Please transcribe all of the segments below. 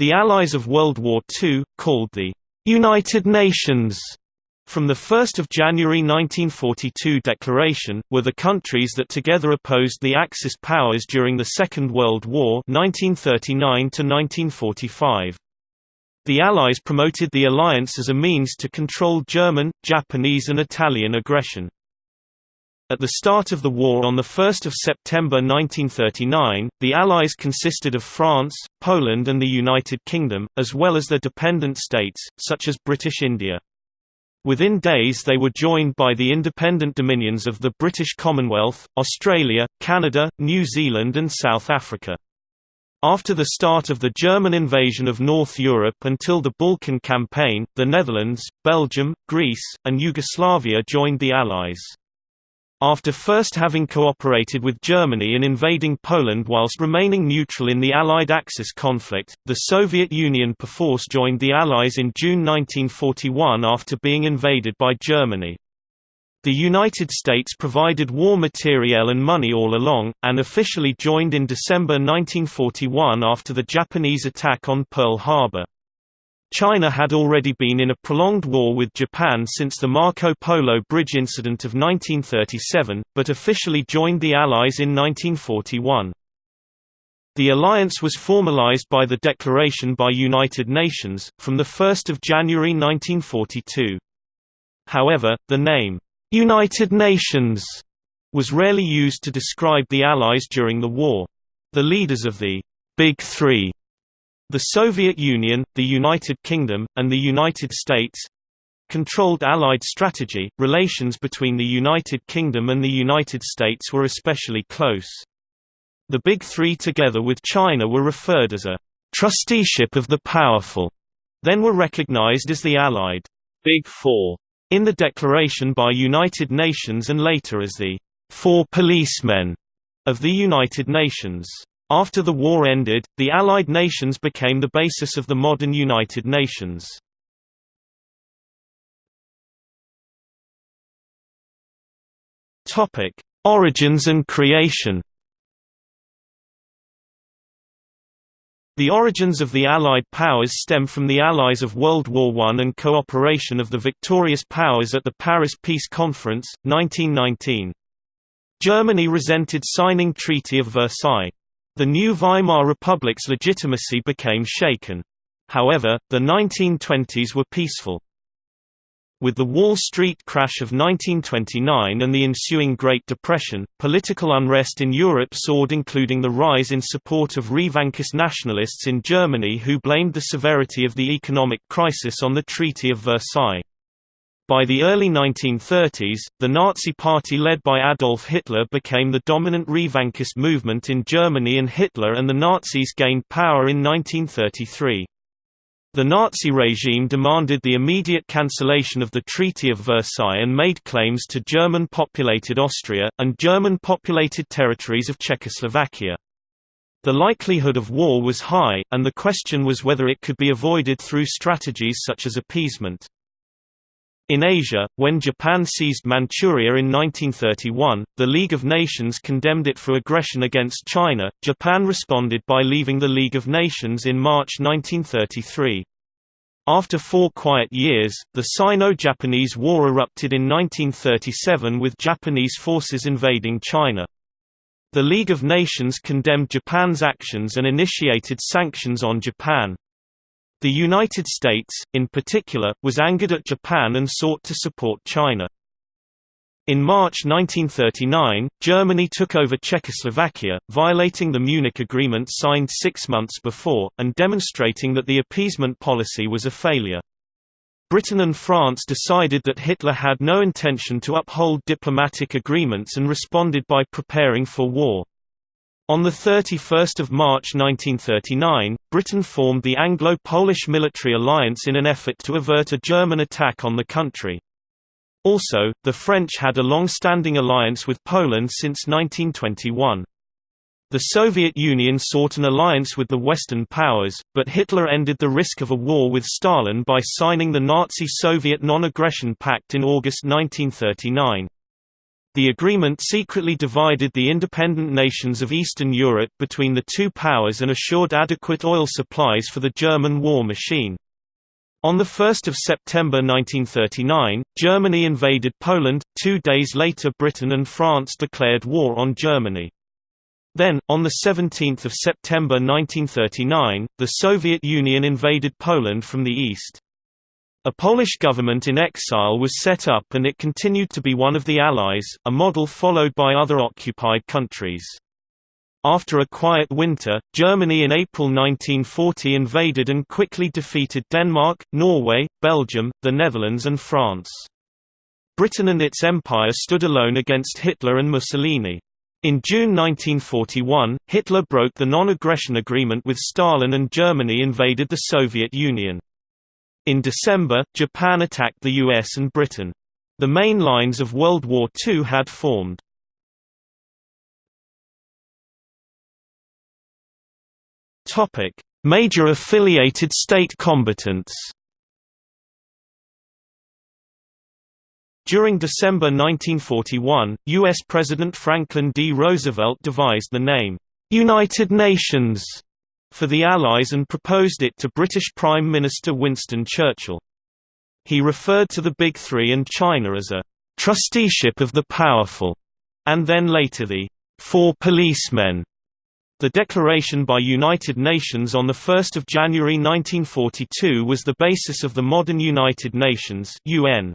The Allies of World War II, called the United Nations from the 1 January 1942 declaration, were the countries that together opposed the Axis powers during the Second World War 1939 -1945. The Allies promoted the alliance as a means to control German, Japanese and Italian aggression. At the start of the war on 1 September 1939, the Allies consisted of France, Poland and the United Kingdom, as well as their dependent states, such as British India. Within days they were joined by the independent dominions of the British Commonwealth, Australia, Canada, New Zealand and South Africa. After the start of the German invasion of North Europe until the Balkan Campaign, the Netherlands, Belgium, Greece, and Yugoslavia joined the Allies. After first having cooperated with Germany in invading Poland whilst remaining neutral in the Allied Axis conflict, the Soviet Union perforce joined the Allies in June 1941 after being invaded by Germany. The United States provided war materiel and money all along, and officially joined in December 1941 after the Japanese attack on Pearl Harbor. China had already been in a prolonged war with Japan since the Marco Polo Bridge incident of 1937, but officially joined the Allies in 1941. The alliance was formalized by the declaration by United Nations, from 1 January 1942. However, the name, "'United Nations' was rarely used to describe the Allies during the war. The leaders of the "'Big Three the Soviet Union, the United Kingdom, and the United States controlled Allied strategy. Relations between the United Kingdom and the United States were especially close. The Big Three together with China were referred as a trusteeship of the powerful, then were recognized as the Allied Big Four in the declaration by United Nations and later as the Four Policemen of the United Nations. After the war ended, the Allied nations became the basis of the modern United Nations. Origins and creation The origins of the Allied powers stem from the Allies of World War I and cooperation of the victorious powers at the Paris Peace Conference, 1919. Germany resented signing Treaty of Versailles. The new Weimar Republic's legitimacy became shaken. However, the 1920s were peaceful. With the Wall Street crash of 1929 and the ensuing Great Depression, political unrest in Europe soared including the rise in support of Revanchist nationalists in Germany who blamed the severity of the economic crisis on the Treaty of Versailles. By the early 1930s, the Nazi Party led by Adolf Hitler became the dominant Revanchist movement in Germany and Hitler and the Nazis gained power in 1933. The Nazi regime demanded the immediate cancellation of the Treaty of Versailles and made claims to German-populated Austria, and German-populated territories of Czechoslovakia. The likelihood of war was high, and the question was whether it could be avoided through strategies such as appeasement. In Asia, when Japan seized Manchuria in 1931, the League of Nations condemned it for aggression against China. Japan responded by leaving the League of Nations in March 1933. After four quiet years, the Sino-Japanese War erupted in 1937 with Japanese forces invading China. The League of Nations condemned Japan's actions and initiated sanctions on Japan. The United States, in particular, was angered at Japan and sought to support China. In March 1939, Germany took over Czechoslovakia, violating the Munich Agreement signed six months before, and demonstrating that the appeasement policy was a failure. Britain and France decided that Hitler had no intention to uphold diplomatic agreements and responded by preparing for war. On 31 March 1939, Britain formed the Anglo-Polish military alliance in an effort to avert a German attack on the country. Also, the French had a long-standing alliance with Poland since 1921. The Soviet Union sought an alliance with the Western powers, but Hitler ended the risk of a war with Stalin by signing the Nazi-Soviet Non-Aggression Pact in August 1939. The agreement secretly divided the independent nations of Eastern Europe between the two powers and assured adequate oil supplies for the German war machine. On 1 September 1939, Germany invaded Poland, two days later Britain and France declared war on Germany. Then, on 17 September 1939, the Soviet Union invaded Poland from the east. A Polish government in exile was set up and it continued to be one of the Allies, a model followed by other occupied countries. After a quiet winter, Germany in April 1940 invaded and quickly defeated Denmark, Norway, Belgium, the Netherlands and France. Britain and its empire stood alone against Hitler and Mussolini. In June 1941, Hitler broke the non-aggression agreement with Stalin and Germany invaded the Soviet Union. In December, Japan attacked the US and Britain. The main lines of World War II had formed. Major affiliated state combatants During December 1941, U.S. President Franklin D. Roosevelt devised the name, "'United Nations' for the Allies and proposed it to British Prime Minister Winston Churchill. He referred to the Big Three and China as a trusteeship of the powerful, and then later the Four Policemen. The declaration by United Nations on 1 January 1942 was the basis of the modern United Nations UN.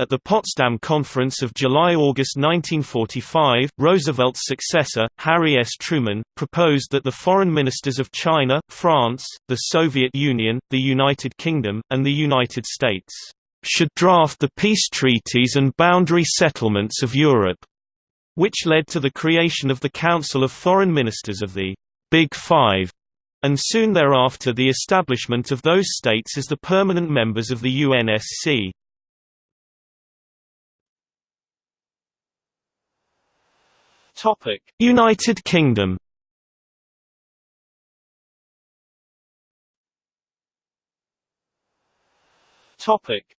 At the Potsdam Conference of July–August 1945, Roosevelt's successor, Harry S. Truman, proposed that the foreign ministers of China, France, the Soviet Union, the United Kingdom, and the United States should draft the peace treaties and boundary settlements of Europe, which led to the creation of the Council of Foreign Ministers of the Big Five, and soon thereafter the establishment of those states as the permanent members of the UNSC. United Kingdom.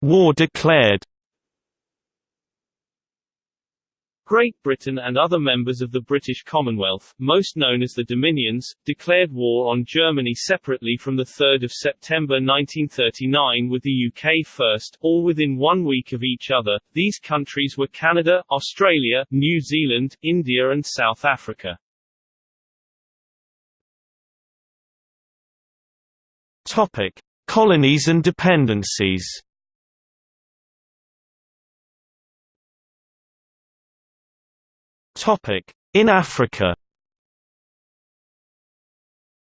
War declared. Great Britain and other members of the British Commonwealth, most known as the Dominions, declared war on Germany separately from 3 September 1939 with the UK first, all within one week of each other. These countries were Canada, Australia, New Zealand, India and South Africa. Topic. Colonies and dependencies In Africa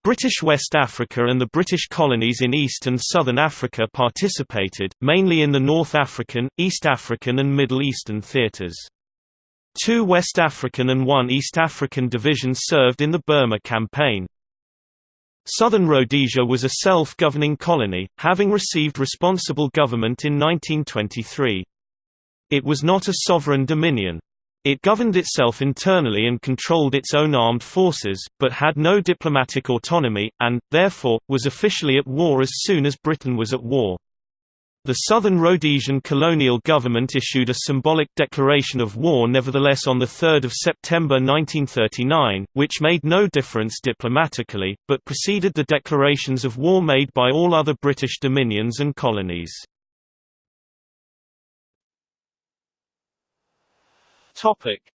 British West Africa and the British colonies in East and Southern Africa participated, mainly in the North African, East African and Middle Eastern theatres. Two West African and one East African divisions served in the Burma campaign. Southern Rhodesia was a self-governing colony, having received responsible government in 1923. It was not a sovereign dominion. It governed itself internally and controlled its own armed forces, but had no diplomatic autonomy, and, therefore, was officially at war as soon as Britain was at war. The Southern Rhodesian colonial government issued a symbolic declaration of war nevertheless on 3 September 1939, which made no difference diplomatically, but preceded the declarations of war made by all other British dominions and colonies.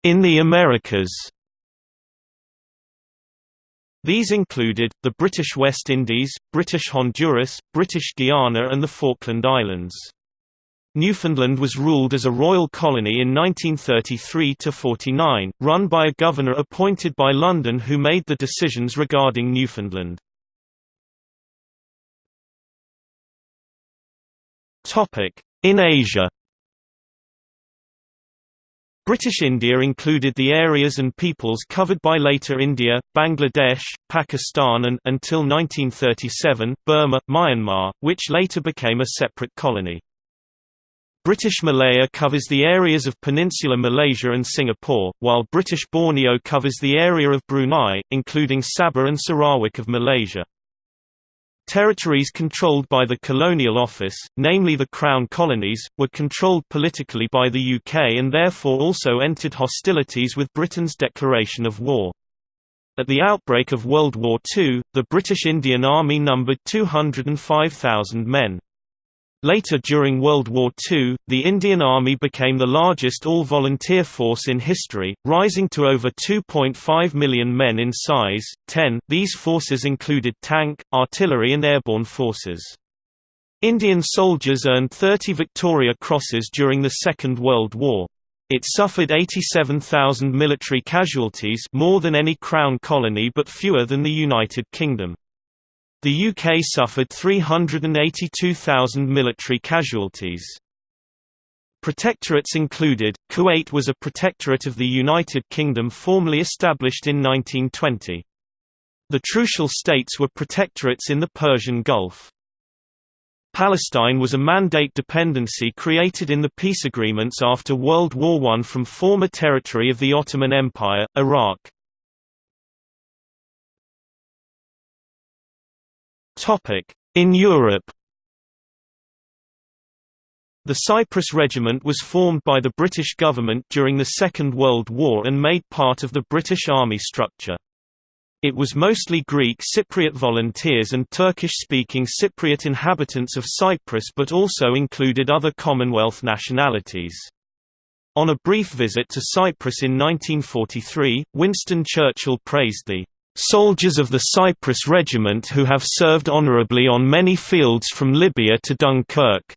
In the Americas These included, the British West Indies, British Honduras, British Guiana and the Falkland Islands. Newfoundland was ruled as a royal colony in 1933–49, run by a governor appointed by London who made the decisions regarding Newfoundland. In Asia British India included the areas and peoples covered by later India, Bangladesh, Pakistan and until 1937, Burma, Myanmar, which later became a separate colony. British Malaya covers the areas of Peninsular Malaysia and Singapore, while British Borneo covers the area of Brunei, including Sabah and Sarawak of Malaysia. Territories controlled by the Colonial Office, namely the Crown Colonies, were controlled politically by the UK and therefore also entered hostilities with Britain's declaration of war. At the outbreak of World War II, the British Indian Army numbered 205,000 men. Later during World War II, the Indian Army became the largest all-volunteer force in history, rising to over 2.5 million men in size. 10. These forces included tank, artillery and airborne forces. Indian soldiers earned 30 Victoria Crosses during the Second World War. It suffered 87,000 military casualties more than any Crown colony but fewer than the United Kingdom. The UK suffered 382,000 military casualties. Protectorates included, Kuwait was a protectorate of the United Kingdom formally established in 1920. The Trucial states were protectorates in the Persian Gulf. Palestine was a mandate dependency created in the peace agreements after World War I from former territory of the Ottoman Empire, Iraq. In Europe The Cyprus Regiment was formed by the British government during the Second World War and made part of the British Army structure. It was mostly Greek Cypriot volunteers and Turkish-speaking Cypriot inhabitants of Cyprus but also included other Commonwealth nationalities. On a brief visit to Cyprus in 1943, Winston Churchill praised the soldiers of the Cyprus Regiment who have served honorably on many fields from Libya to Dunkirk.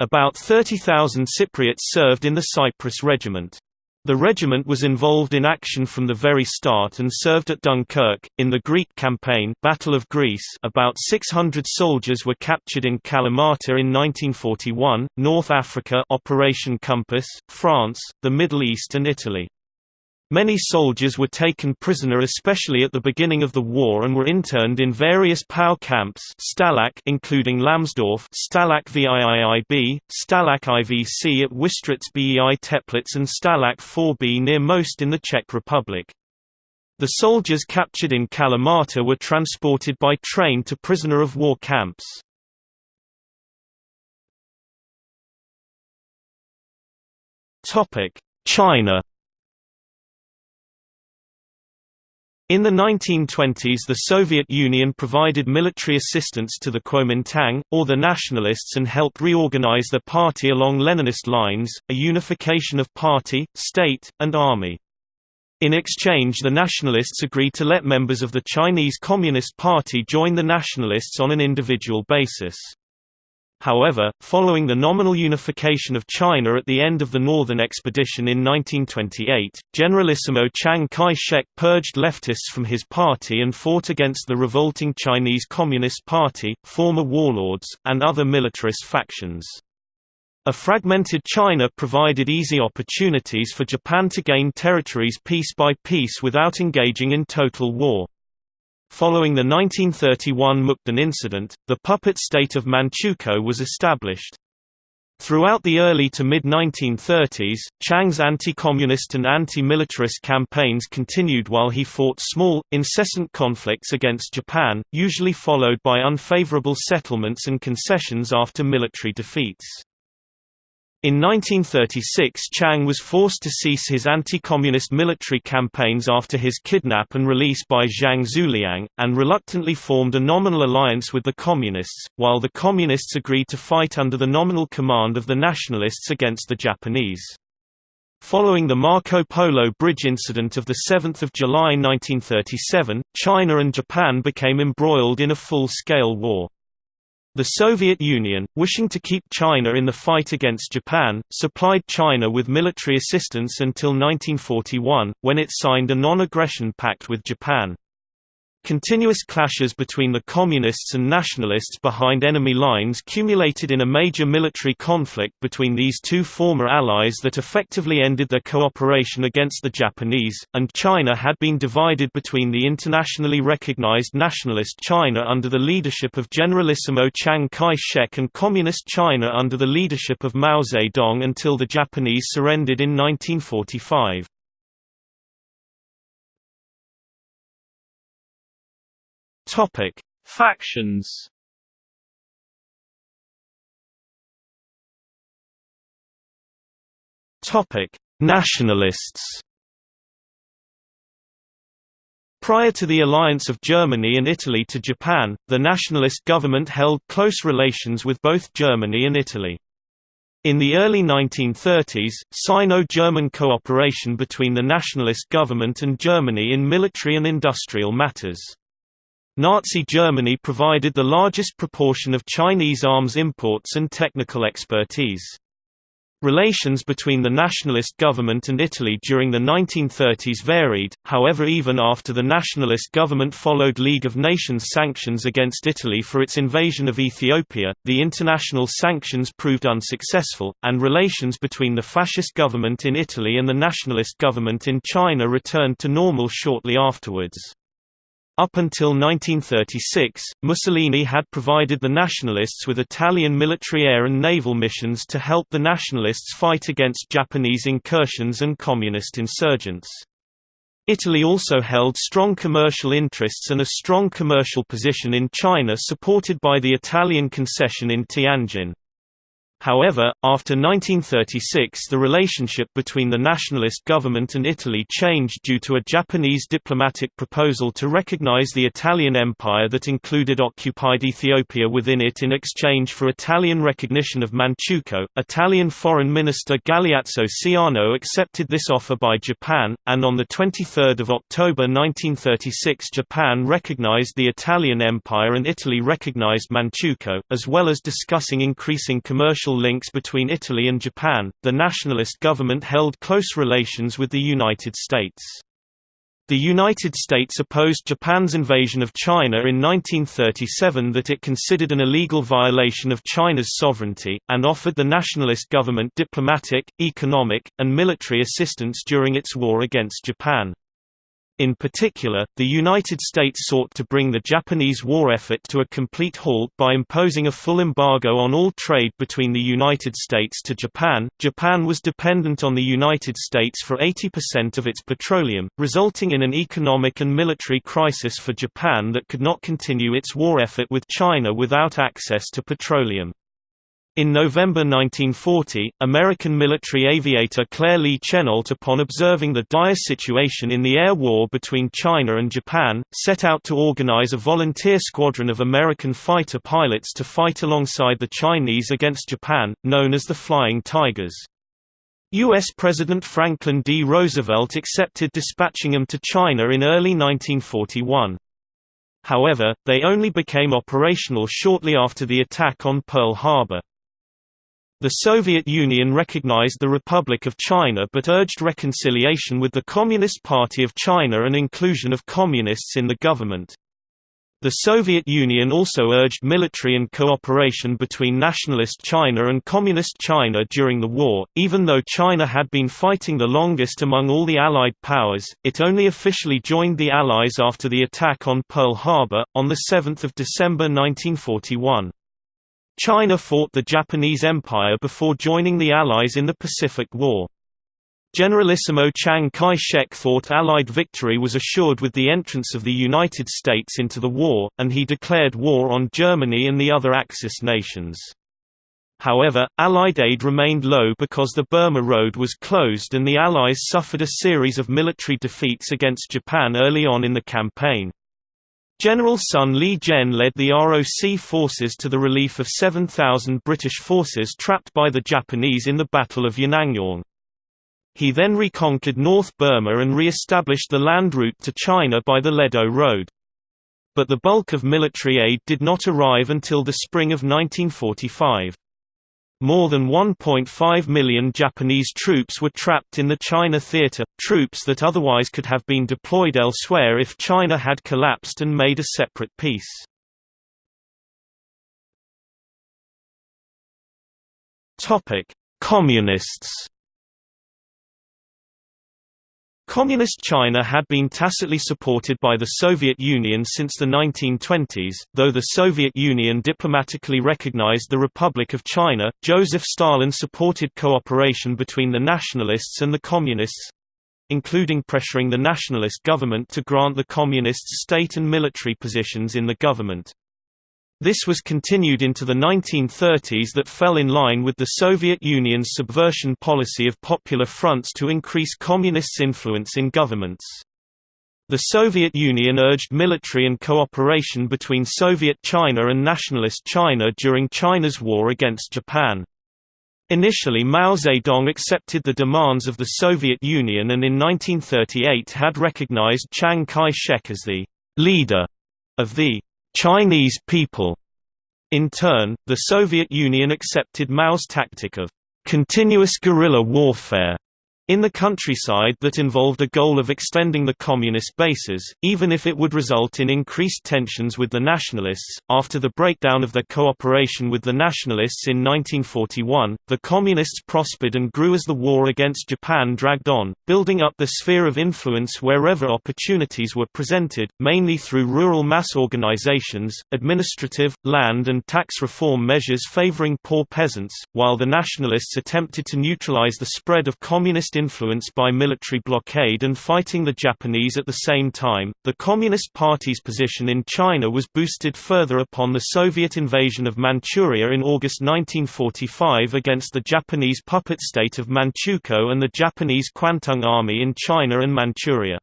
About 30,000 Cypriots served in the Cyprus Regiment. The regiment was involved in action from the very start and served at Dunkirk. In the Greek campaign, Battle of Greece, about 600 soldiers were captured in Kalamata in 1941, North Africa, Operation Compass, France, the Middle East and Italy. Many soldiers were taken prisoner especially at the beginning of the war and were interned in various POW camps Stalag including Lamsdorf Stalag VIIIB, Stalag IVC at Wistritz BEI Teplitz and Stalag 4B near Most in the Czech Republic. The soldiers captured in Kalamata were transported by train to prisoner of war camps. China In the 1920s the Soviet Union provided military assistance to the Kuomintang, or the nationalists and helped reorganize their party along Leninist lines, a unification of party, state, and army. In exchange the nationalists agreed to let members of the Chinese Communist Party join the nationalists on an individual basis. However, following the nominal unification of China at the end of the Northern Expedition in 1928, Generalissimo Chiang Kai-shek purged leftists from his party and fought against the revolting Chinese Communist Party, former warlords, and other militarist factions. A fragmented China provided easy opportunities for Japan to gain territories piece by piece without engaging in total war. Following the 1931 Mukden incident, the puppet state of Manchukuo was established. Throughout the early to mid-1930s, Chiang's anti-communist and anti-militarist campaigns continued while he fought small, incessant conflicts against Japan, usually followed by unfavorable settlements and concessions after military defeats. In 1936 Chiang was forced to cease his anti-communist military campaigns after his kidnap and release by Zhang Xueliang, and reluctantly formed a nominal alliance with the Communists, while the Communists agreed to fight under the nominal command of the Nationalists against the Japanese. Following the Marco Polo Bridge incident of 7 July 1937, China and Japan became embroiled in a full-scale war. The Soviet Union, wishing to keep China in the fight against Japan, supplied China with military assistance until 1941, when it signed a non-aggression pact with Japan. Continuous clashes between the Communists and Nationalists behind enemy lines culminated in a major military conflict between these two former allies that effectively ended their cooperation against the Japanese, and China had been divided between the internationally recognized Nationalist China under the leadership of Generalissimo Chiang Kai-shek and Communist China under the leadership of Mao Zedong until the Japanese surrendered in 1945. Topic: Factions Topic: Nationalists. Prior to the alliance of Germany and Italy to Japan, the nationalist government held close relations with both Germany and Italy. In the early 1930s, Sino-German cooperation between the nationalist government and Germany in military and industrial matters. Nazi Germany provided the largest proportion of Chinese arms imports and technical expertise. Relations between the nationalist government and Italy during the 1930s varied, however even after the nationalist government followed League of Nations sanctions against Italy for its invasion of Ethiopia, the international sanctions proved unsuccessful, and relations between the fascist government in Italy and the nationalist government in China returned to normal shortly afterwards. Up until 1936, Mussolini had provided the Nationalists with Italian military air and naval missions to help the Nationalists fight against Japanese incursions and communist insurgents. Italy also held strong commercial interests and a strong commercial position in China supported by the Italian concession in Tianjin. However, after 1936 the relationship between the nationalist government and Italy changed due to a Japanese diplomatic proposal to recognize the Italian Empire that included occupied Ethiopia within it in exchange for Italian recognition of Manchukuo. Italian Foreign Minister Galeazzo Ciano accepted this offer by Japan, and on 23 October 1936 Japan recognized the Italian Empire and Italy recognized Manchukuo, as well as discussing increasing commercial links between Italy and Japan, the nationalist government held close relations with the United States. The United States opposed Japan's invasion of China in 1937 that it considered an illegal violation of China's sovereignty, and offered the nationalist government diplomatic, economic, and military assistance during its war against Japan. In particular, the United States sought to bring the Japanese war effort to a complete halt by imposing a full embargo on all trade between the United States to Japan. Japan was dependent on the United States for 80% of its petroleum, resulting in an economic and military crisis for Japan that could not continue its war effort with China without access to petroleum. In November 1940, American military aviator Claire Lee Chennault upon observing the dire situation in the air war between China and Japan, set out to organize a volunteer squadron of American fighter pilots to fight alongside the Chinese against Japan, known as the Flying Tigers. U.S. President Franklin D. Roosevelt accepted dispatching them to China in early 1941. However, they only became operational shortly after the attack on Pearl Harbor. The Soviet Union recognized the Republic of China but urged reconciliation with the Communist Party of China and inclusion of communists in the government. The Soviet Union also urged military and cooperation between nationalist China and communist China during the war. Even though China had been fighting the longest among all the Allied powers, it only officially joined the Allies after the attack on Pearl Harbor, on 7 December 1941. China fought the Japanese Empire before joining the Allies in the Pacific War. Generalissimo Chiang Kai-shek thought Allied victory was assured with the entrance of the United States into the war, and he declared war on Germany and the other Axis nations. However, Allied aid remained low because the Burma Road was closed and the Allies suffered a series of military defeats against Japan early on in the campaign. General Sun Li-jen led the ROC forces to the relief of 7,000 British forces trapped by the Japanese in the Battle of Yenangyaung. He then reconquered North Burma and re-established the land route to China by the Ledo Road. But the bulk of military aid did not arrive until the spring of 1945. More than 1.5 million Japanese troops were trapped in the China theater, troops that otherwise could have been deployed elsewhere if China had collapsed and made a separate peace. Communists Communist China had been tacitly supported by the Soviet Union since the 1920s, though the Soviet Union diplomatically recognized the Republic of China. Joseph Stalin supported cooperation between the nationalists and the communists including pressuring the nationalist government to grant the communists state and military positions in the government. This was continued into the 1930s that fell in line with the Soviet Union's subversion policy of popular fronts to increase communists' influence in governments. The Soviet Union urged military and cooperation between Soviet China and Nationalist China during China's war against Japan. Initially Mao Zedong accepted the demands of the Soviet Union and in 1938 had recognized Chiang Kai-shek as the «leader» of the «Chinese people». In turn, the Soviet Union accepted Mao's tactic of «continuous guerrilla warfare» in the countryside that involved a goal of extending the communist bases, even if it would result in increased tensions with the nationalists. After the breakdown of their cooperation with the nationalists in 1941, the communists prospered and grew as the war against Japan dragged on, building up the sphere of influence wherever opportunities were presented, mainly through rural mass organizations, administrative, land and tax reform measures favoring poor peasants, while the nationalists attempted to neutralize the spread of communist influenced by military blockade and fighting the Japanese at the same time. The Communist Party's position in China was boosted further upon the Soviet invasion of Manchuria in August 1945 against the Japanese puppet state of Manchukuo and the Japanese Kwantung Army in China and Manchuria.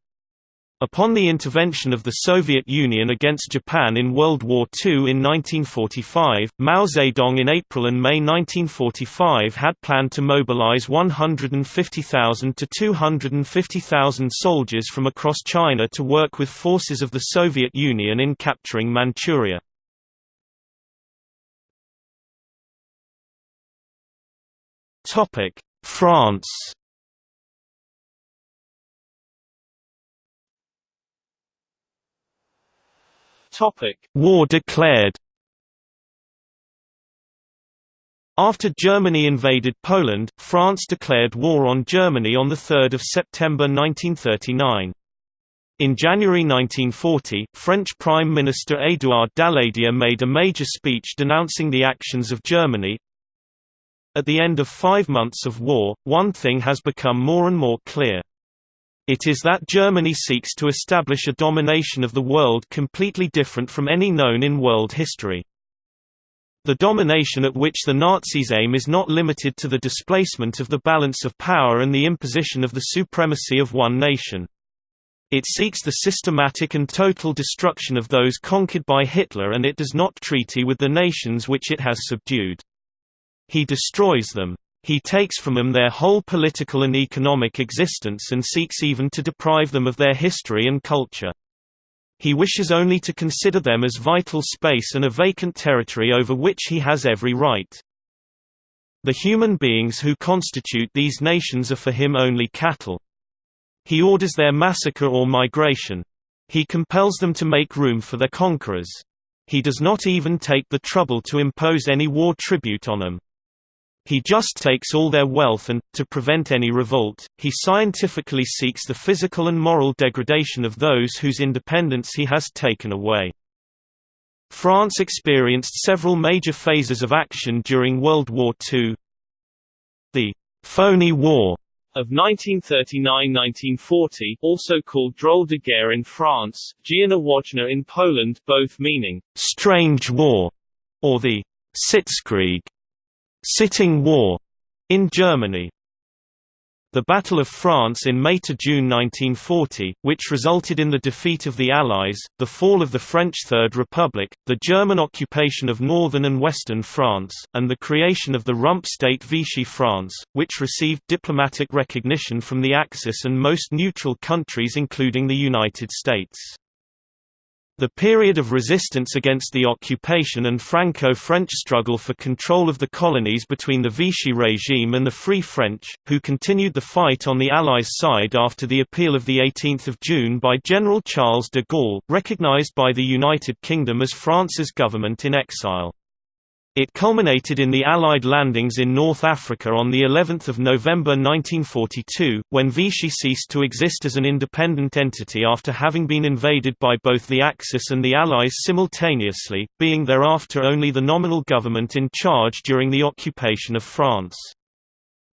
Upon the intervention of the Soviet Union against Japan in World War II in 1945, Mao Zedong in April and May 1945 had planned to mobilize 150,000 to 250,000 soldiers from across China to work with forces of the Soviet Union in capturing Manchuria. France War declared. After Germany invaded Poland, France declared war on Germany on 3 September 1939. In January 1940, French Prime Minister Édouard Daladier made a major speech denouncing the actions of Germany. At the end of five months of war, one thing has become more and more clear. It is that Germany seeks to establish a domination of the world completely different from any known in world history. The domination at which the Nazis aim is not limited to the displacement of the balance of power and the imposition of the supremacy of one nation. It seeks the systematic and total destruction of those conquered by Hitler and it does not treaty with the nations which it has subdued. He destroys them. He takes from them their whole political and economic existence and seeks even to deprive them of their history and culture. He wishes only to consider them as vital space and a vacant territory over which he has every right. The human beings who constitute these nations are for him only cattle. He orders their massacre or migration. He compels them to make room for their conquerors. He does not even take the trouble to impose any war tribute on them. He just takes all their wealth and, to prevent any revolt, he scientifically seeks the physical and moral degradation of those whose independence he has taken away. France experienced several major phases of action during World War II. The «phony war» of 1939–1940 also called Drôle de guerre in France, Dziennowoczna in Poland both meaning «strange war» or the «Sitzkrieg» Sitting War in Germany. The Battle of France in May–June 1940, which resulted in the defeat of the Allies, the fall of the French Third Republic, the German occupation of northern and western France, and the creation of the rump state Vichy France, which received diplomatic recognition from the Axis and most neutral countries including the United States. The period of resistance against the occupation and Franco-French struggle for control of the colonies between the Vichy regime and the Free French, who continued the fight on the Allies' side after the appeal of 18 June by General Charles de Gaulle, recognized by the United Kingdom as France's government in exile. It culminated in the Allied landings in North Africa on the 11th of November 1942, when Vichy ceased to exist as an independent entity after having been invaded by both the Axis and the Allies simultaneously, being thereafter only the nominal government in charge during the occupation of France.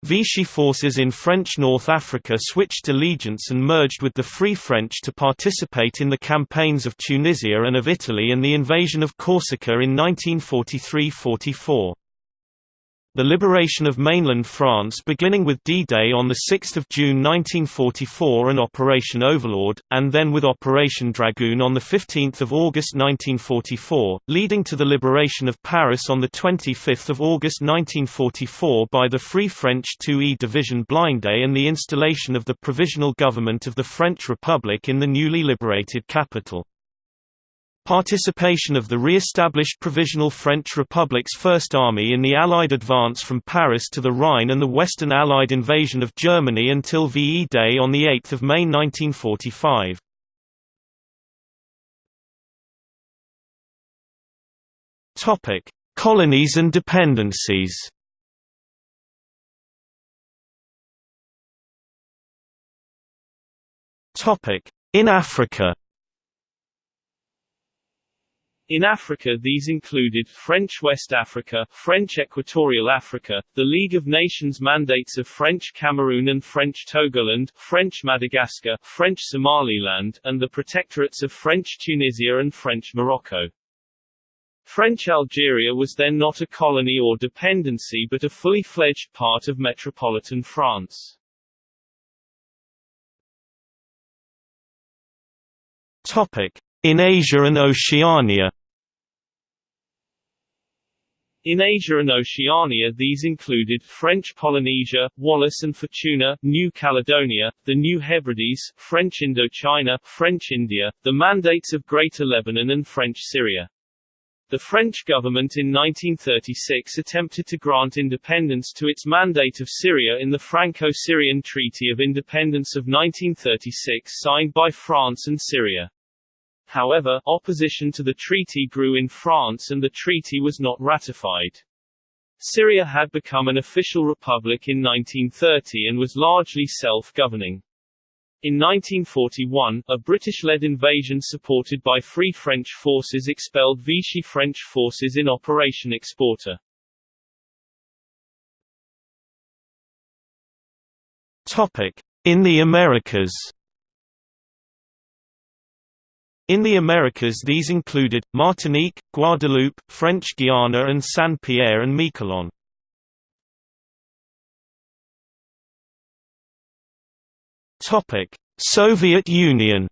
Vichy forces in French North Africa switched allegiance and merged with the Free French to participate in the campaigns of Tunisia and of Italy and the invasion of Corsica in 1943–44 the liberation of mainland France beginning with D-Day on 6 June 1944 and Operation Overlord, and then with Operation Dragoon on 15 August 1944, leading to the liberation of Paris on 25 August 1944 by the Free French 2e Division Blindé and the installation of the Provisional Government of the French Republic in the newly liberated capital. Participation of the re-established Provisional French Republic's First Army in the Allied advance from Paris to the Rhine and the Western Allied invasion of Germany until VE Day on 8 May 1945. Colonies and dependencies In Africa in Africa these included French West Africa, French Equatorial Africa, the League of Nations mandates of French Cameroon and French Togoland, French Madagascar, French Somaliland, and the protectorates of French Tunisia and French Morocco. French Algeria was then not a colony or dependency but a fully fledged part of metropolitan France. In Asia and Oceania in Asia and Oceania these included French Polynesia, Wallis and Futuna, New Caledonia, the New Hebrides, French Indochina, French India, the Mandates of Greater Lebanon and French Syria. The French government in 1936 attempted to grant independence to its Mandate of Syria in the Franco-Syrian Treaty of Independence of 1936 signed by France and Syria. However, opposition to the treaty grew in France and the treaty was not ratified. Syria had become an official republic in 1930 and was largely self-governing. In 1941, a British-led invasion supported by Free French forces expelled Vichy French forces in Operation Exporter. In the Americas in the Americas these included, Martinique, Guadeloupe, French Guiana and Saint-Pierre and Miquelon. Soviet Union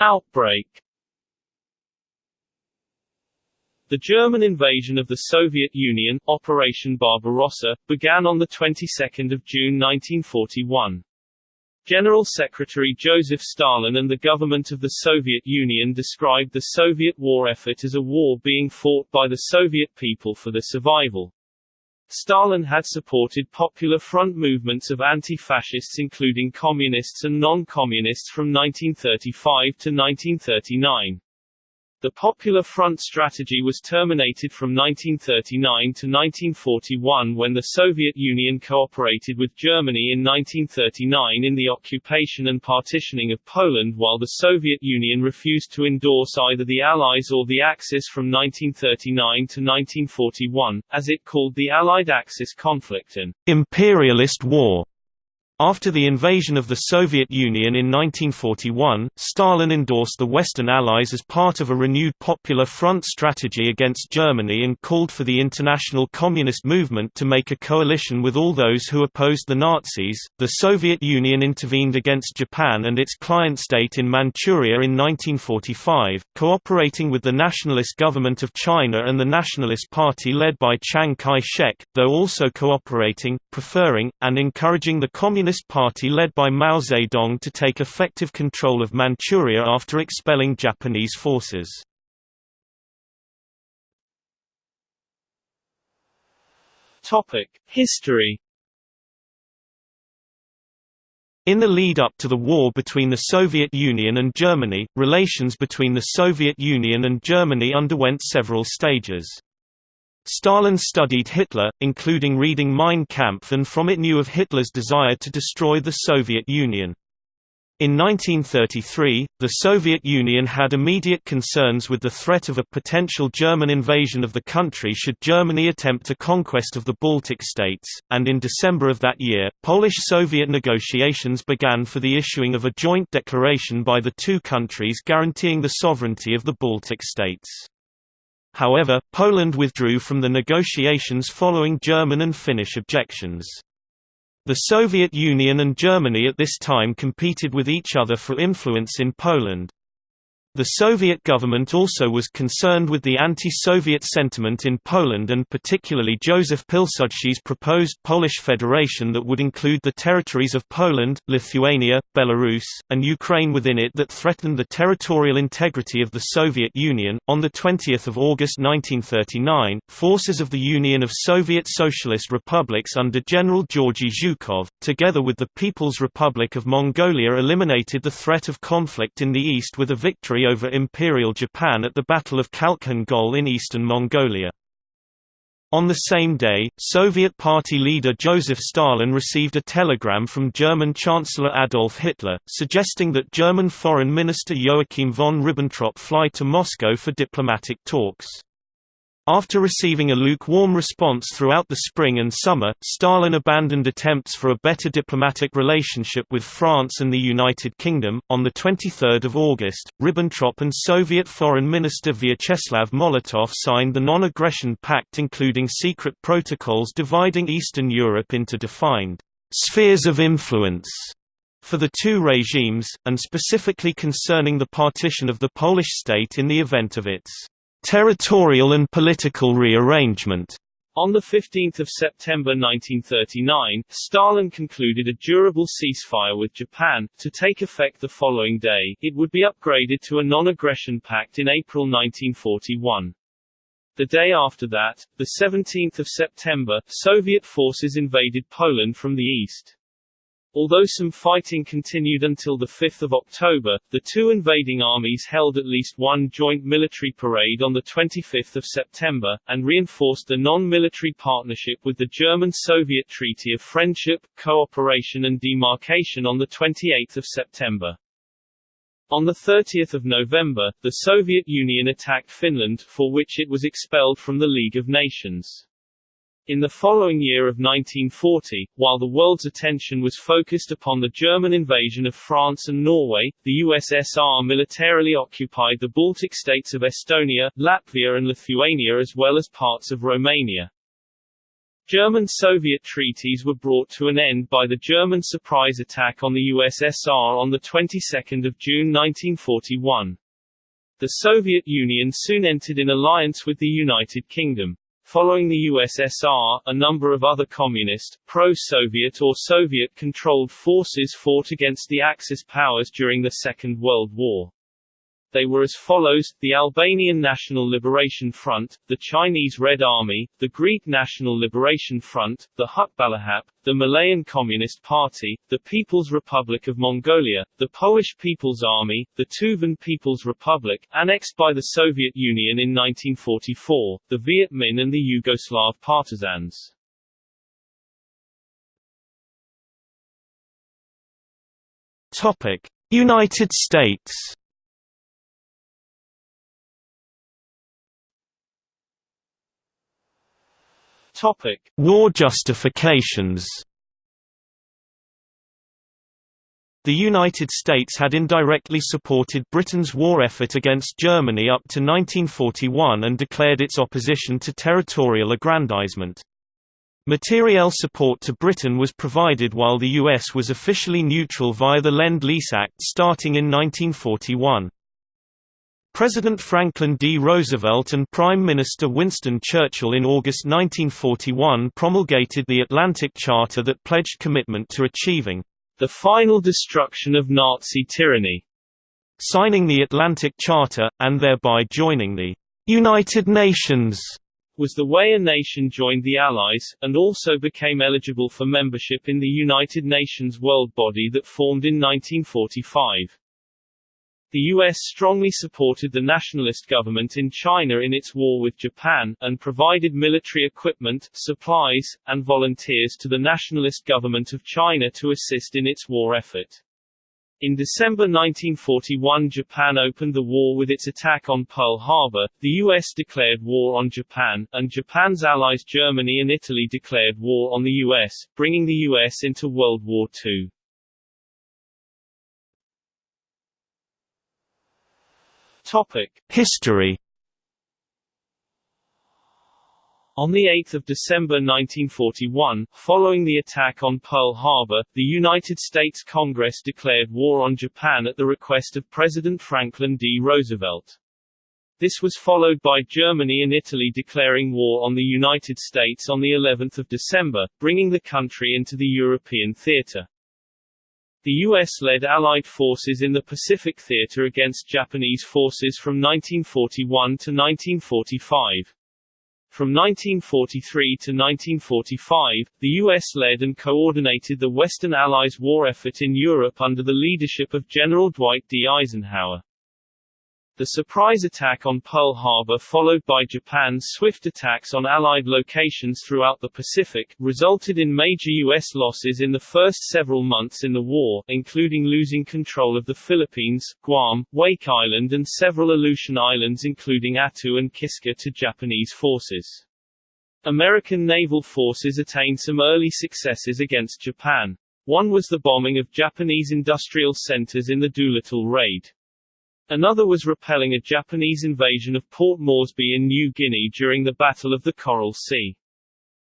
Outbreak The German invasion of the Soviet Union, Operation Barbarossa, began on the 22nd of June 1941. General Secretary Joseph Stalin and the government of the Soviet Union described the Soviet war effort as a war being fought by the Soviet people for their survival. Stalin had supported Popular Front movements of anti-fascists including communists and non-communists from 1935 to 1939. The Popular Front strategy was terminated from 1939 to 1941 when the Soviet Union cooperated with Germany in 1939 in the occupation and partitioning of Poland while the Soviet Union refused to endorse either the Allies or the Axis from 1939 to 1941, as it called the Allied Axis conflict an imperialist war. After the invasion of the Soviet Union in 1941, Stalin endorsed the Western Allies as part of a renewed Popular Front strategy against Germany and called for the international communist movement to make a coalition with all those who opposed the Nazis. The Soviet Union intervened against Japan and its client state in Manchuria in 1945, cooperating with the nationalist government of China and the Nationalist Party led by Chiang Kai-shek, though also cooperating, preferring, and encouraging the Communist Communist Party led by Mao Zedong to take effective control of Manchuria after expelling Japanese forces. History In the lead-up to the war between the Soviet Union and Germany, relations between the Soviet Union and Germany underwent several stages. Stalin studied Hitler, including reading Mein Kampf and from it knew of Hitler's desire to destroy the Soviet Union. In 1933, the Soviet Union had immediate concerns with the threat of a potential German invasion of the country should Germany attempt a conquest of the Baltic states, and in December of that year, Polish-Soviet negotiations began for the issuing of a joint declaration by the two countries guaranteeing the sovereignty of the Baltic states. However, Poland withdrew from the negotiations following German and Finnish objections. The Soviet Union and Germany at this time competed with each other for influence in Poland. The Soviet government also was concerned with the anti-Soviet sentiment in Poland and particularly Joseph Pilsudski's proposed Polish federation that would include the territories of Poland, Lithuania, Belarus, and Ukraine within it that threatened the territorial integrity of the Soviet Union. On the 20th of August 1939, forces of the Union of Soviet Socialist Republics under General Georgy Zhukov, together with the People's Republic of Mongolia eliminated the threat of conflict in the east with a victory over Imperial Japan at the Battle of Khalkhin Gol in eastern Mongolia. On the same day, Soviet Party leader Joseph Stalin received a telegram from German Chancellor Adolf Hitler, suggesting that German Foreign Minister Joachim von Ribbentrop fly to Moscow for diplomatic talks. After receiving a lukewarm response throughout the spring and summer, Stalin abandoned attempts for a better diplomatic relationship with France and the United Kingdom. On the 23rd of August, Ribbentrop and Soviet Foreign Minister Vyacheslav Molotov signed the Non-Aggression Pact including secret protocols dividing Eastern Europe into defined spheres of influence for the two regimes, and specifically concerning the partition of the Polish state in the event of its Territorial and political rearrangement on 15 September 1939, Stalin concluded a durable ceasefire with Japan, to take effect the following day, it would be upgraded to a non-aggression pact in April 1941. The day after that, 17 September, Soviet forces invaded Poland from the east. Although some fighting continued until 5 October, the two invading armies held at least one joint military parade on 25 September, and reinforced the non-military partnership with the German-Soviet Treaty of Friendship, Cooperation and Demarcation on 28 September. On 30 November, the Soviet Union attacked Finland, for which it was expelled from the League of Nations. In the following year of 1940, while the world's attention was focused upon the German invasion of France and Norway, the USSR militarily occupied the Baltic states of Estonia, Latvia and Lithuania as well as parts of Romania. German-Soviet treaties were brought to an end by the German surprise attack on the USSR on the 22nd of June 1941. The Soviet Union soon entered in alliance with the United Kingdom. Following the USSR, a number of other communist, pro-Soviet or Soviet-controlled forces fought against the Axis powers during the Second World War. They were as follows, the Albanian National Liberation Front, the Chinese Red Army, the Greek National Liberation Front, the Hukbalahap, the Malayan Communist Party, the People's Republic of Mongolia, the Polish People's Army, the Tuvan People's Republic, annexed by the Soviet Union in 1944, the Viet Minh and the Yugoslav partisans. Topic: United States Topic: War justifications. The United States had indirectly supported Britain's war effort against Germany up to 1941 and declared its opposition to territorial aggrandizement. Materiel support to Britain was provided while the US was officially neutral via the Lend-Lease Act starting in 1941. President Franklin D. Roosevelt and Prime Minister Winston Churchill in August 1941 promulgated the Atlantic Charter that pledged commitment to achieving the final destruction of Nazi tyranny. Signing the Atlantic Charter, and thereby joining the United Nations, was the way a nation joined the Allies, and also became eligible for membership in the United Nations world body that formed in 1945. The U.S. strongly supported the nationalist government in China in its war with Japan, and provided military equipment, supplies, and volunteers to the nationalist government of China to assist in its war effort. In December 1941 Japan opened the war with its attack on Pearl Harbor, the US declared war on Japan, and Japan's allies Germany and Italy declared war on the US, bringing the US into World War II. History On 8 December 1941, following the attack on Pearl Harbor, the United States Congress declared war on Japan at the request of President Franklin D. Roosevelt. This was followed by Germany and Italy declaring war on the United States on the 11th of December, bringing the country into the European theater. The U.S. led Allied forces in the Pacific Theater against Japanese forces from 1941 to 1945. From 1943 to 1945, the U.S. led and coordinated the Western Allies' war effort in Europe under the leadership of General Dwight D. Eisenhower. The surprise attack on Pearl Harbor followed by Japan's swift attacks on Allied locations throughout the Pacific, resulted in major U.S. losses in the first several months in the war, including losing control of the Philippines, Guam, Wake Island and several Aleutian Islands including Attu and Kiska to Japanese forces. American naval forces attained some early successes against Japan. One was the bombing of Japanese industrial centers in the Doolittle Raid. Another was repelling a Japanese invasion of Port Moresby in New Guinea during the Battle of the Coral Sea.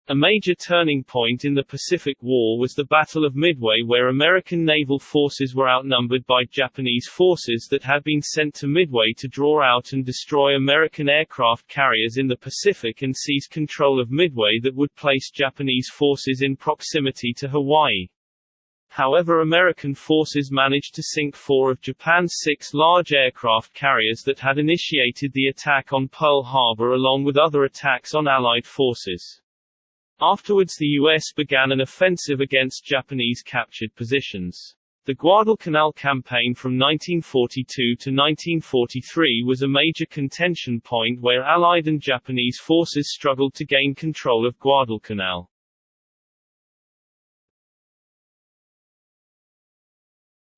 A major turning point in the Pacific War was the Battle of Midway where American naval forces were outnumbered by Japanese forces that had been sent to Midway to draw out and destroy American aircraft carriers in the Pacific and seize control of Midway that would place Japanese forces in proximity to Hawaii. However American forces managed to sink four of Japan's six large aircraft carriers that had initiated the attack on Pearl Harbor along with other attacks on Allied forces. Afterwards the U.S. began an offensive against Japanese captured positions. The Guadalcanal campaign from 1942 to 1943 was a major contention point where Allied and Japanese forces struggled to gain control of Guadalcanal.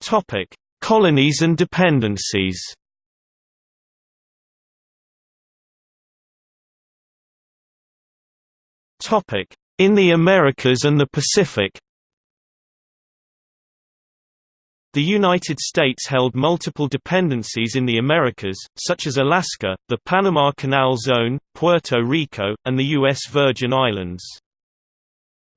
Topic: Colonies and dependencies. Topic: In the Americas and the Pacific. The United States held multiple dependencies in the Americas, such as Alaska, the Panama Canal Zone, Puerto Rico, and the U.S. Virgin Islands.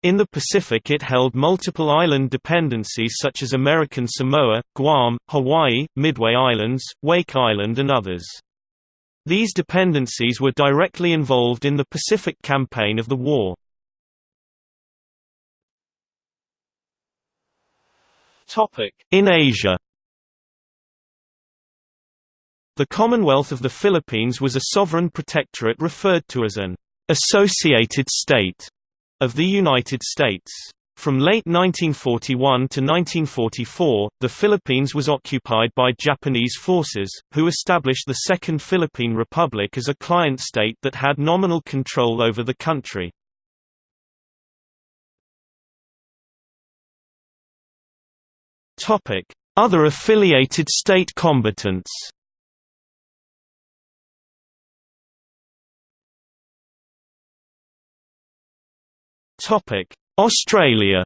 In the Pacific it held multiple island dependencies such as American Samoa, Guam, Hawaii, Midway Islands, Wake Island and others. These dependencies were directly involved in the Pacific campaign of the war. In Asia The Commonwealth of the Philippines was a sovereign protectorate referred to as an «associated state» of the United States. From late 1941 to 1944, the Philippines was occupied by Japanese forces, who established the Second Philippine Republic as a client state that had nominal control over the country. Other affiliated state combatants Australia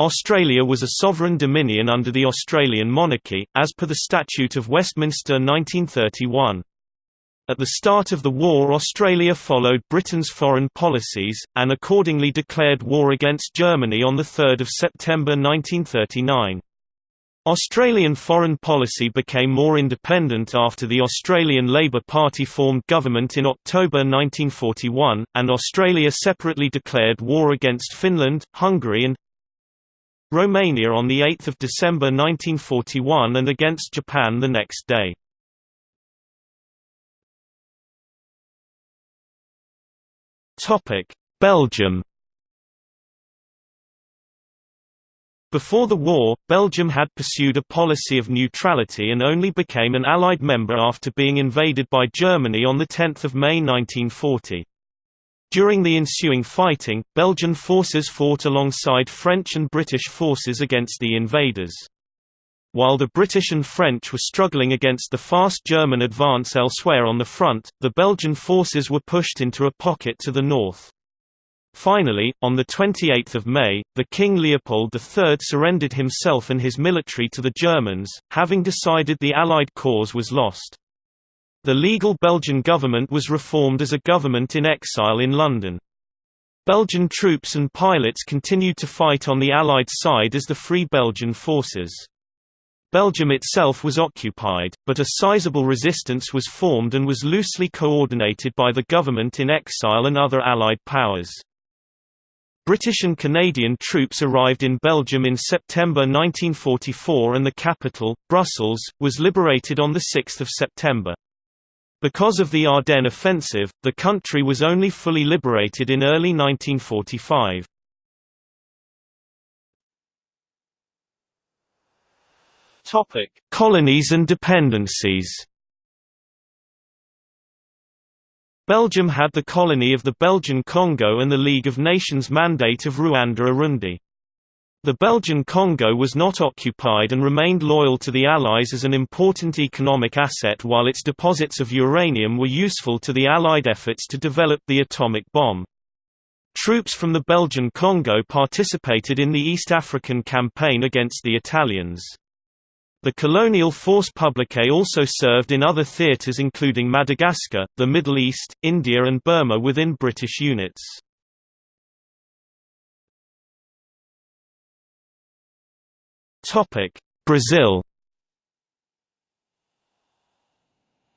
Australia was a sovereign dominion under the Australian monarchy, as per the Statute of Westminster 1931. At the start of the war Australia followed Britain's foreign policies, and accordingly declared war against Germany on 3 September 1939. Australian foreign policy became more independent after the Australian Labor Party formed government in October 1941, and Australia separately declared war against Finland, Hungary and Romania on 8 December 1941 and against Japan the next day. Belgium Before the war, Belgium had pursued a policy of neutrality and only became an Allied member after being invaded by Germany on 10 May 1940. During the ensuing fighting, Belgian forces fought alongside French and British forces against the invaders. While the British and French were struggling against the fast German advance elsewhere on the front, the Belgian forces were pushed into a pocket to the north. Finally, on 28 May, the King Leopold III surrendered himself and his military to the Germans, having decided the Allied cause was lost. The legal Belgian government was reformed as a government in exile in London. Belgian troops and pilots continued to fight on the Allied side as the Free Belgian Forces. Belgium itself was occupied, but a sizable resistance was formed and was loosely coordinated by the government in exile and other Allied powers. British and Canadian troops arrived in Belgium in September 1944 and the capital, Brussels, was liberated on 6 September. Because of the Ardennes offensive, the country was only fully liberated in early 1945. Topic: Colonies and dependencies. Belgium had the colony of the Belgian Congo and the League of Nations Mandate of Rwanda-Urundi. The Belgian Congo was not occupied and remained loyal to the Allies as an important economic asset while its deposits of uranium were useful to the Allied efforts to develop the atomic bomb. Troops from the Belgian Congo participated in the East African campaign against the Italians. The colonial force publique also served in other theatres including Madagascar, the Middle East, India and Burma within British units. Brazil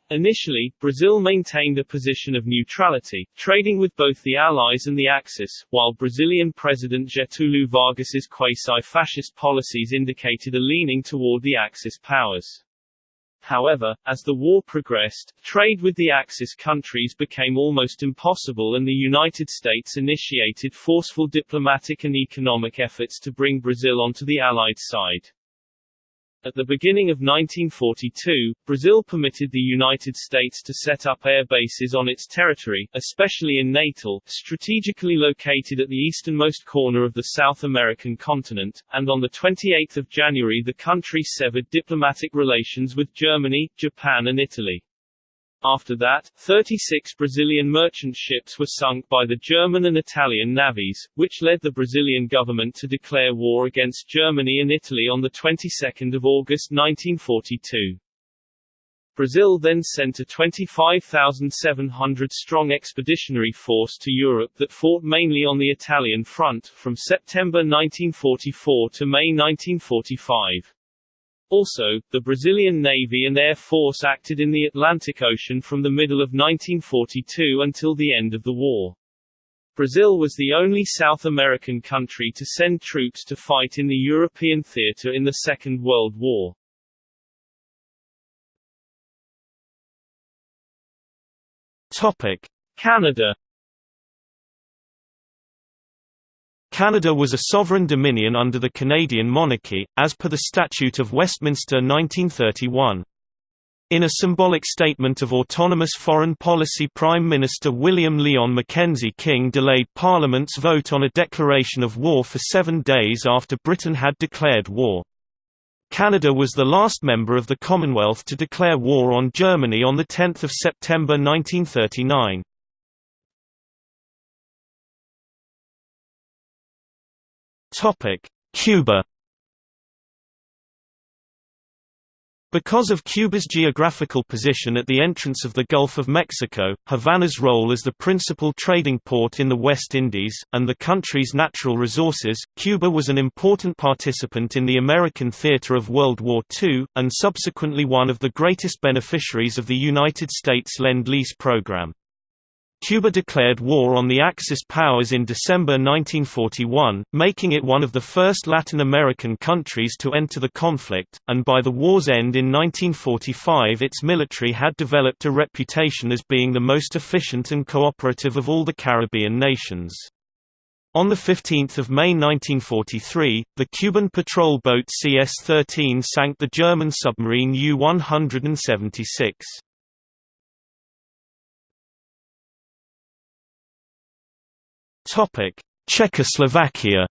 Initially, Brazil maintained a position of neutrality, trading with both the Allies and the Axis, while Brazilian President Getúlio Vargas's quasi-fascist policies indicated a leaning toward the Axis powers. However, as the war progressed, trade with the Axis countries became almost impossible and the United States initiated forceful diplomatic and economic efforts to bring Brazil onto the Allied side. At the beginning of 1942, Brazil permitted the United States to set up air bases on its territory, especially in Natal, strategically located at the easternmost corner of the South American continent, and on 28 January the country severed diplomatic relations with Germany, Japan and Italy. After that, 36 Brazilian merchant ships were sunk by the German and Italian navies, which led the Brazilian government to declare war against Germany and Italy on the 22nd of August 1942. Brazil then sent a 25,700-strong expeditionary force to Europe that fought mainly on the Italian front, from September 1944 to May 1945. Also, the Brazilian Navy and Air Force acted in the Atlantic Ocean from the middle of 1942 until the end of the war. Brazil was the only South American country to send troops to fight in the European theater in the Second World War. Topic: Canada Canada was a sovereign dominion under the Canadian monarchy, as per the Statute of Westminster 1931. In a symbolic statement of autonomous foreign policy Prime Minister William Lyon Mackenzie King delayed Parliament's vote on a declaration of war for seven days after Britain had declared war. Canada was the last member of the Commonwealth to declare war on Germany on 10 September 1939. Cuba Because of Cuba's geographical position at the entrance of the Gulf of Mexico, Havana's role as the principal trading port in the West Indies, and the country's natural resources, Cuba was an important participant in the American theater of World War II, and subsequently one of the greatest beneficiaries of the United States Lend-Lease program. Cuba declared war on the Axis powers in December 1941, making it one of the first Latin American countries to enter the conflict, and by the war's end in 1945 its military had developed a reputation as being the most efficient and cooperative of all the Caribbean nations. On 15 May 1943, the Cuban patrol boat CS-13 sank the German submarine U-176. Czechoslovakia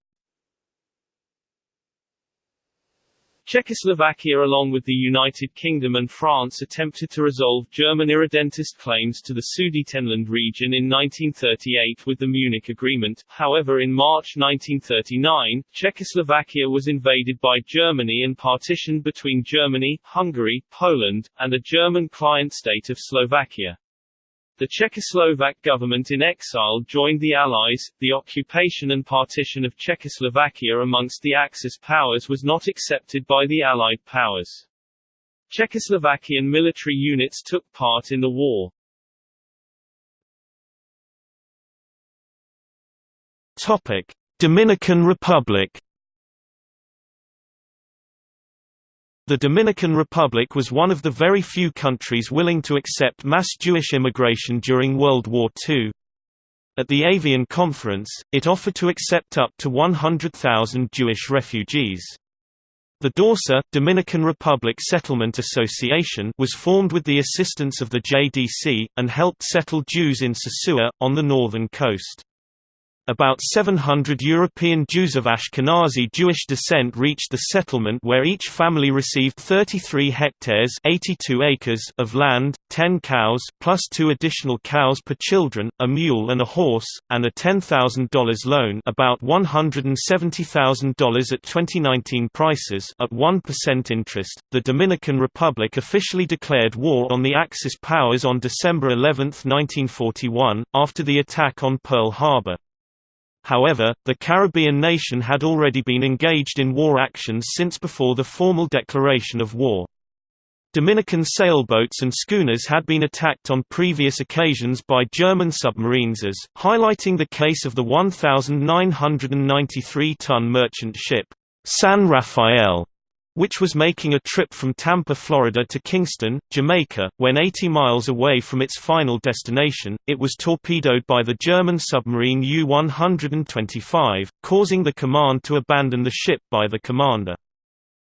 Czechoslovakia along with the United Kingdom and France attempted to resolve German irredentist claims to the Sudetenland region in 1938 with the Munich Agreement, however in March 1939, Czechoslovakia was invaded by Germany and partitioned between Germany, Hungary, Poland, and a German client state of Slovakia. The Czechoslovak government in exile joined the Allies. The occupation and partition of Czechoslovakia amongst the Axis powers was not accepted by the Allied powers. Czechoslovakian military units took part in the war. Topic: Dominican Republic The Dominican Republic was one of the very few countries willing to accept mass Jewish immigration during World War II. At the Évian Conference, it offered to accept up to 100,000 Jewish refugees. The DORSA Dominican Republic Settlement Association was formed with the assistance of the JDC, and helped settle Jews in Sosua, on the northern coast. About 700 European Jews of Ashkenazi Jewish descent reached the settlement where each family received 33 hectares 82 acres of land, 10 cows plus two additional cows per children, a mule and a horse, and a $10,000 loan about $170,000 at 2019 prices at 1% interest. The Dominican Republic officially declared war on the Axis powers on December 11, 1941, after the attack on Pearl Harbor. However, the Caribbean nation had already been engaged in war actions since before the formal declaration of war. Dominican sailboats and schooners had been attacked on previous occasions by German submarines as, highlighting the case of the 1,993-ton merchant ship, San Rafael, which was making a trip from Tampa, Florida to Kingston, Jamaica. When 80 miles away from its final destination, it was torpedoed by the German submarine U-125, causing the command to abandon the ship by the commander.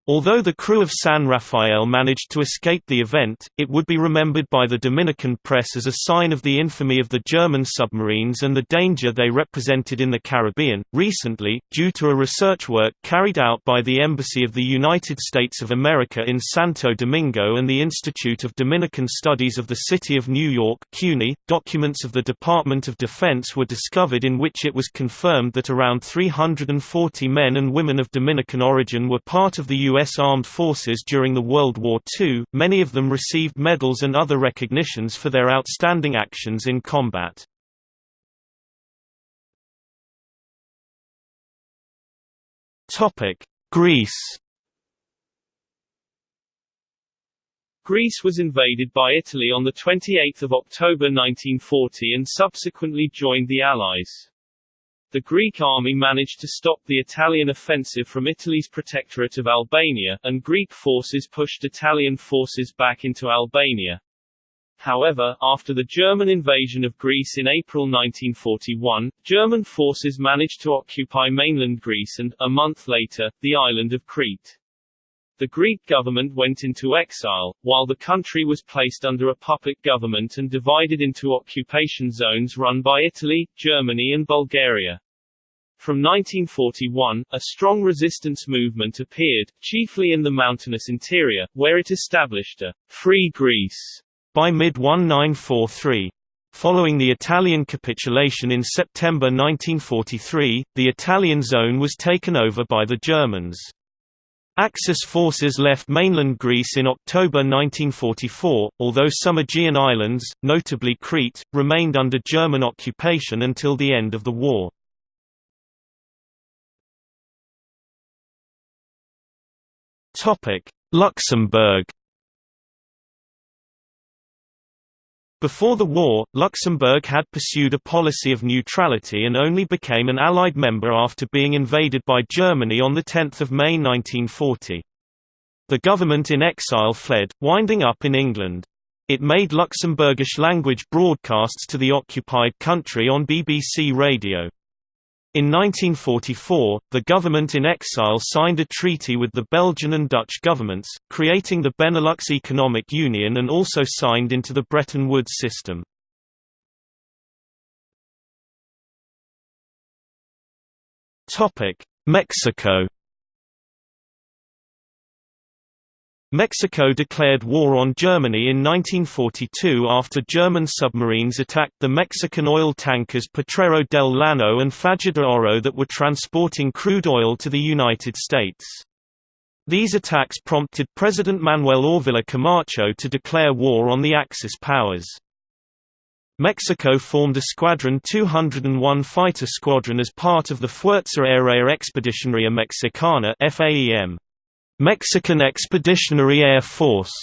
Although the crew of San Rafael managed to escape the event, it would be remembered by the Dominican press as a sign of the infamy of the German submarines and the danger they represented in the Caribbean. Recently, due to a research work carried out by the Embassy of the United States of America in Santo Domingo and the Institute of Dominican Studies of the City of New York, CUNY, documents of the Department of Defense were discovered in which it was confirmed that around 340 men and women of Dominican origin were part of the. U.S. Armed Forces during the World War II, many of them received medals and other recognitions for their outstanding actions in combat. Greece Greece was invaded by Italy on 28 October 1940 and subsequently joined the Allies. The Greek army managed to stop the Italian offensive from Italy's protectorate of Albania, and Greek forces pushed Italian forces back into Albania. However, after the German invasion of Greece in April 1941, German forces managed to occupy mainland Greece and, a month later, the island of Crete. The Greek government went into exile, while the country was placed under a puppet government and divided into occupation zones run by Italy, Germany and Bulgaria. From 1941, a strong resistance movement appeared, chiefly in the mountainous interior, where it established a «free Greece» by mid-1943. Following the Italian capitulation in September 1943, the Italian zone was taken over by the Germans. Axis forces left mainland Greece in October 1944, although some Aegean islands, notably Crete, remained under German occupation until the end of the war. Luxembourg Before the war, Luxembourg had pursued a policy of neutrality and only became an Allied member after being invaded by Germany on 10 May 1940. The government in exile fled, winding up in England. It made Luxembourgish language broadcasts to the occupied country on BBC Radio. In 1944, the government in exile signed a treaty with the Belgian and Dutch governments, creating the Benelux Economic Union and also signed into the Bretton Woods system. Mexico Mexico declared war on Germany in 1942 after German submarines attacked the Mexican oil tankers Potrero del Llano and Faja de Oro that were transporting crude oil to the United States. These attacks prompted President Manuel Ávila Camacho to declare war on the Axis powers. Mexico formed a Squadron 201 fighter squadron as part of the Fuerza Aérea Expedicionaria Mexicana FAEM. Mexican Expeditionary Air Force.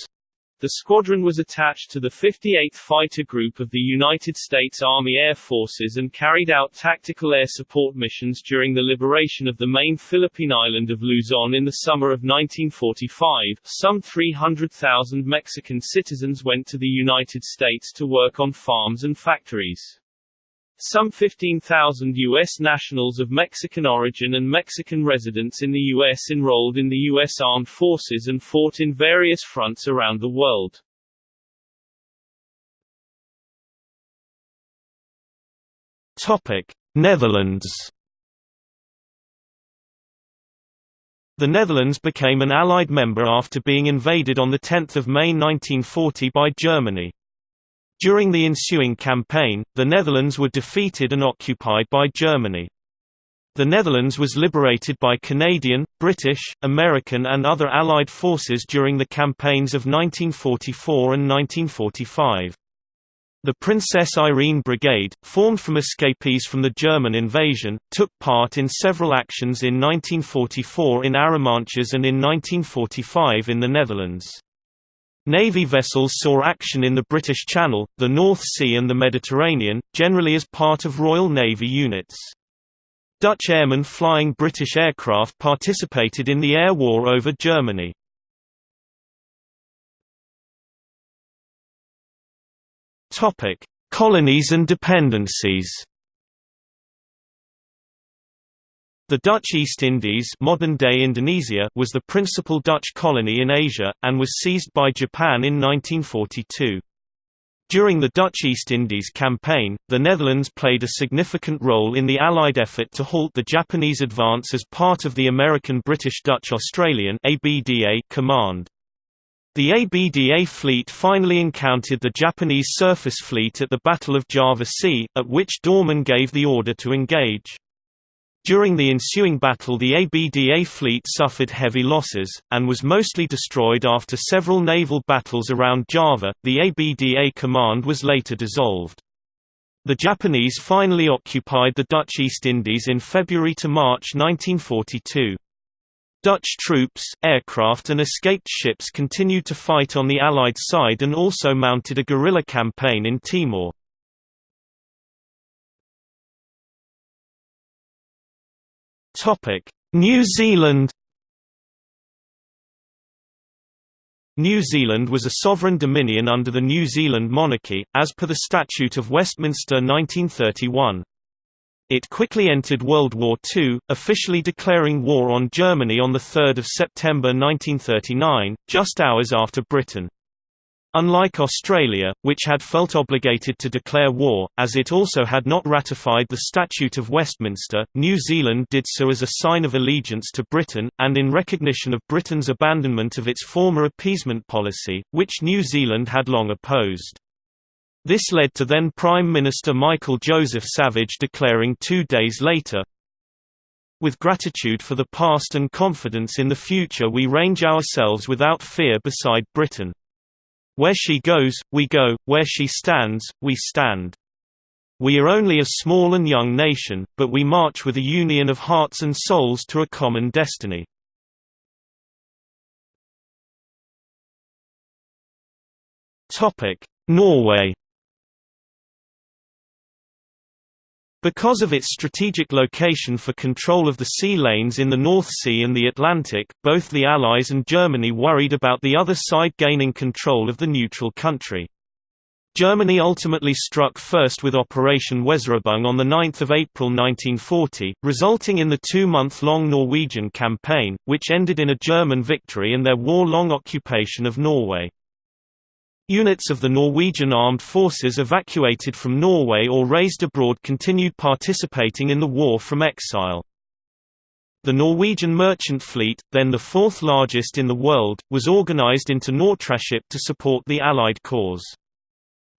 The squadron was attached to the 58th Fighter Group of the United States Army Air Forces and carried out tactical air support missions during the liberation of the main Philippine island of Luzon in the summer of 1945. Some 300,000 Mexican citizens went to the United States to work on farms and factories. Some 15,000 U.S. nationals of Mexican origin and Mexican residents in the U.S. enrolled in the U.S. Armed Forces and fought in various fronts around the world. Topic: Netherlands. The Netherlands became an Allied member after being invaded on 10 May 1940 by Germany. During the ensuing campaign, the Netherlands were defeated and occupied by Germany. The Netherlands was liberated by Canadian, British, American and other Allied forces during the campaigns of 1944 and 1945. The Princess Irene Brigade, formed from escapees from the German invasion, took part in several actions in 1944 in Arromanches and in 1945 in the Netherlands. Navy vessels saw action in the British Channel, the North Sea and the Mediterranean, generally as part of Royal Navy units. Dutch airmen flying British aircraft participated in the air war over Germany. Colonies and dependencies The Dutch East Indies modern-day Indonesia was the principal Dutch colony in Asia, and was seized by Japan in 1942. During the Dutch East Indies campaign, the Netherlands played a significant role in the Allied effort to halt the Japanese advance as part of the American British Dutch Australian command. The ABDA fleet finally encountered the Japanese surface fleet at the Battle of Java Sea, at which Doorman gave the order to engage. During the ensuing battle the ABDA fleet suffered heavy losses, and was mostly destroyed after several naval battles around Java. The ABDA command was later dissolved. The Japanese finally occupied the Dutch East Indies in February to March 1942. Dutch troops, aircraft and escaped ships continued to fight on the Allied side and also mounted a guerrilla campaign in Timor. New Zealand New Zealand was a sovereign dominion under the New Zealand monarchy, as per the Statute of Westminster 1931. It quickly entered World War II, officially declaring war on Germany on 3 September 1939, just hours after Britain. Unlike Australia, which had felt obligated to declare war, as it also had not ratified the Statute of Westminster, New Zealand did so as a sign of allegiance to Britain, and in recognition of Britain's abandonment of its former appeasement policy, which New Zealand had long opposed. This led to then Prime Minister Michael Joseph Savage declaring two days later, with gratitude for the past and confidence in the future we range ourselves without fear beside Britain. Where she goes, we go, where she stands, we stand. We are only a small and young nation, but we march with a union of hearts and souls to a common destiny. Norway Because of its strategic location for control of the sea lanes in the North Sea and the Atlantic, both the Allies and Germany worried about the other side gaining control of the neutral country. Germany ultimately struck first with Operation Weserübung on 9 April 1940, resulting in the two-month-long Norwegian campaign, which ended in a German victory and their war-long occupation of Norway. Units of the Norwegian armed forces evacuated from Norway or raised abroad continued participating in the war from exile. The Norwegian merchant fleet, then the fourth largest in the world, was organized into Nortraship to support the Allied cause.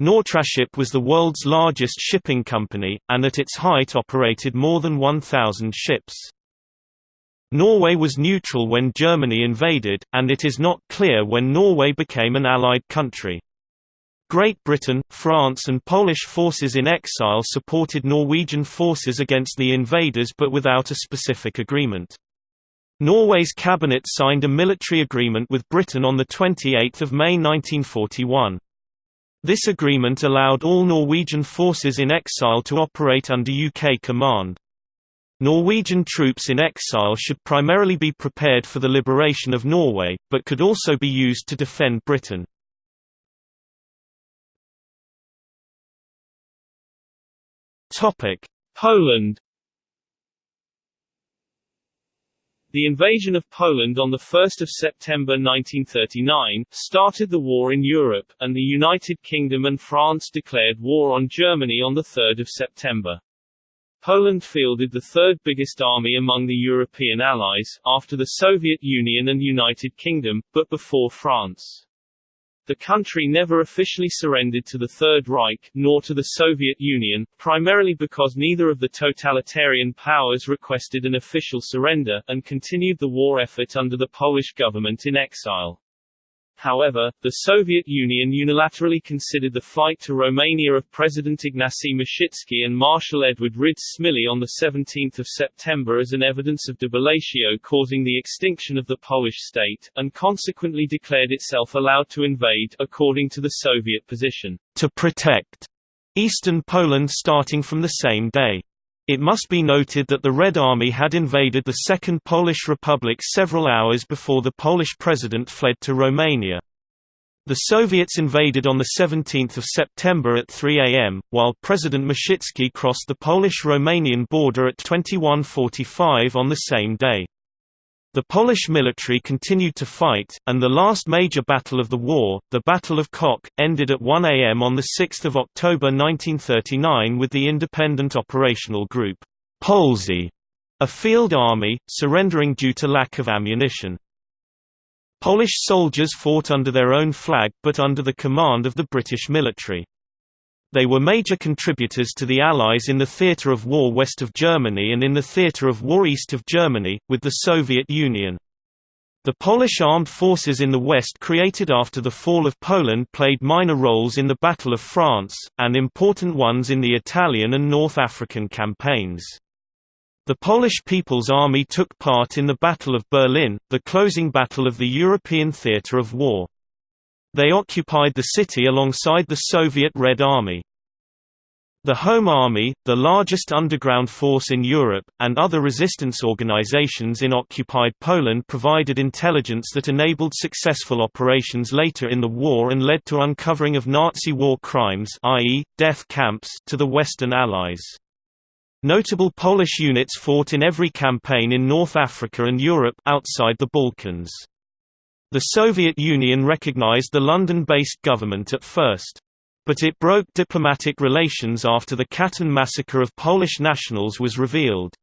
Nortraship was the world's largest shipping company, and at its height operated more than 1,000 ships. Norway was neutral when Germany invaded, and it is not clear when Norway became an Allied country. Great Britain, France and Polish forces in exile supported Norwegian forces against the invaders but without a specific agreement. Norway's cabinet signed a military agreement with Britain on 28 May 1941. This agreement allowed all Norwegian forces in exile to operate under UK command. Norwegian troops in exile should primarily be prepared for the liberation of Norway, but could also be used to defend Britain. Poland. The invasion of Poland on 1 September 1939, started the war in Europe, and the United Kingdom and France declared war on Germany on 3 September. Poland fielded the third biggest army among the European allies, after the Soviet Union and United Kingdom, but before France. The country never officially surrendered to the Third Reich, nor to the Soviet Union, primarily because neither of the totalitarian powers requested an official surrender, and continued the war effort under the Polish government in exile. However, the Soviet Union unilaterally considered the flight to Romania of President Ignacy Mościcki and Marshal Edward Rydz-Śmigły on 17 September as an evidence of debellatio causing the extinction of the Polish state, and consequently declared itself allowed to invade according to the Soviet position, to protect eastern Poland starting from the same day. It must be noted that the Red Army had invaded the Second Polish Republic several hours before the Polish president fled to Romania. The Soviets invaded on 17 September at 3 am, while President Mościcki crossed the Polish-Romanian border at 21.45 on the same day. The Polish military continued to fight, and the last major battle of the war, the Battle of Kock, ended at 1 am on 6 October 1939 with the independent operational group, Polesie, a field army, surrendering due to lack of ammunition. Polish soldiers fought under their own flag but under the command of the British military. They were major contributors to the Allies in the theatre of war west of Germany and in the theatre of war east of Germany, with the Soviet Union. The Polish armed forces in the West created after the fall of Poland played minor roles in the Battle of France, and important ones in the Italian and North African campaigns. The Polish People's Army took part in the Battle of Berlin, the closing battle of the European theatre of war. They occupied the city alongside the Soviet Red Army. The Home Army, the largest underground force in Europe, and other resistance organizations in occupied Poland provided intelligence that enabled successful operations later in the war and led to uncovering of Nazi war crimes i.e., death camps to the Western Allies. Notable Polish units fought in every campaign in North Africa and Europe outside the Balkans. The Soviet Union recognized the London-based government at first. But it broke diplomatic relations after the Katyn massacre of Polish nationals was revealed.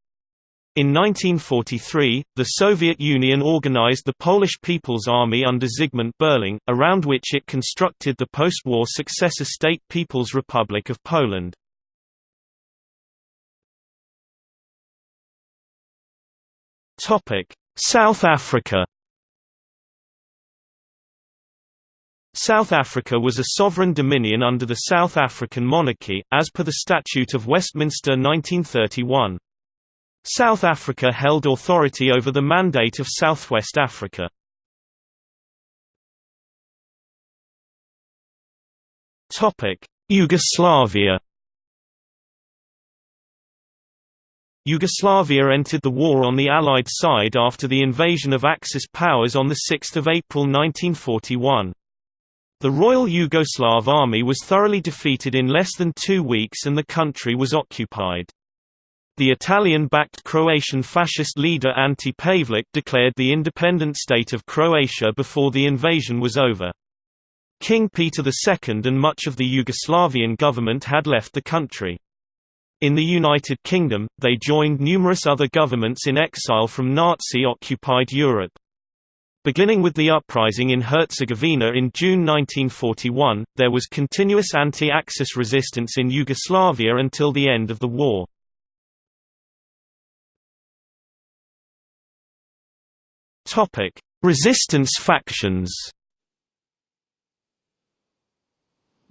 In 1943, the Soviet Union organized the Polish People's Army under Zygmunt Berling, around which it constructed the post-war successor state People's Republic of Poland. South Africa South Africa was a sovereign dominion under the South African monarchy, as per the Statute of Westminster 1931. South Africa held authority over the Mandate of Southwest Africa. Yugoslavia Yugoslavia entered the war on the Allied side after the invasion of Axis powers on 6 April 1941. The Royal Yugoslav Army was thoroughly defeated in less than two weeks and the country was occupied. The Italian-backed Croatian fascist leader Ante Pavelic declared the independent state of Croatia before the invasion was over. King Peter II and much of the Yugoslavian government had left the country. In the United Kingdom, they joined numerous other governments in exile from Nazi-occupied Europe. Beginning with the uprising in Herzegovina in June 1941, there was continuous anti-Axis resistance in Yugoslavia until the end of the war. Resistance factions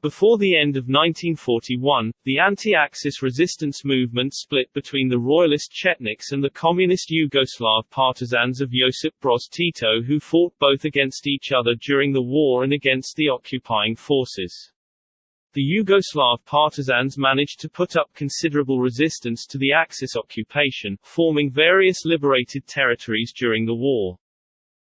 Before the end of 1941, the anti-Axis resistance movement split between the royalist Chetniks and the communist Yugoslav partisans of Josip Broz Tito who fought both against each other during the war and against the occupying forces. The Yugoslav partisans managed to put up considerable resistance to the Axis occupation, forming various liberated territories during the war.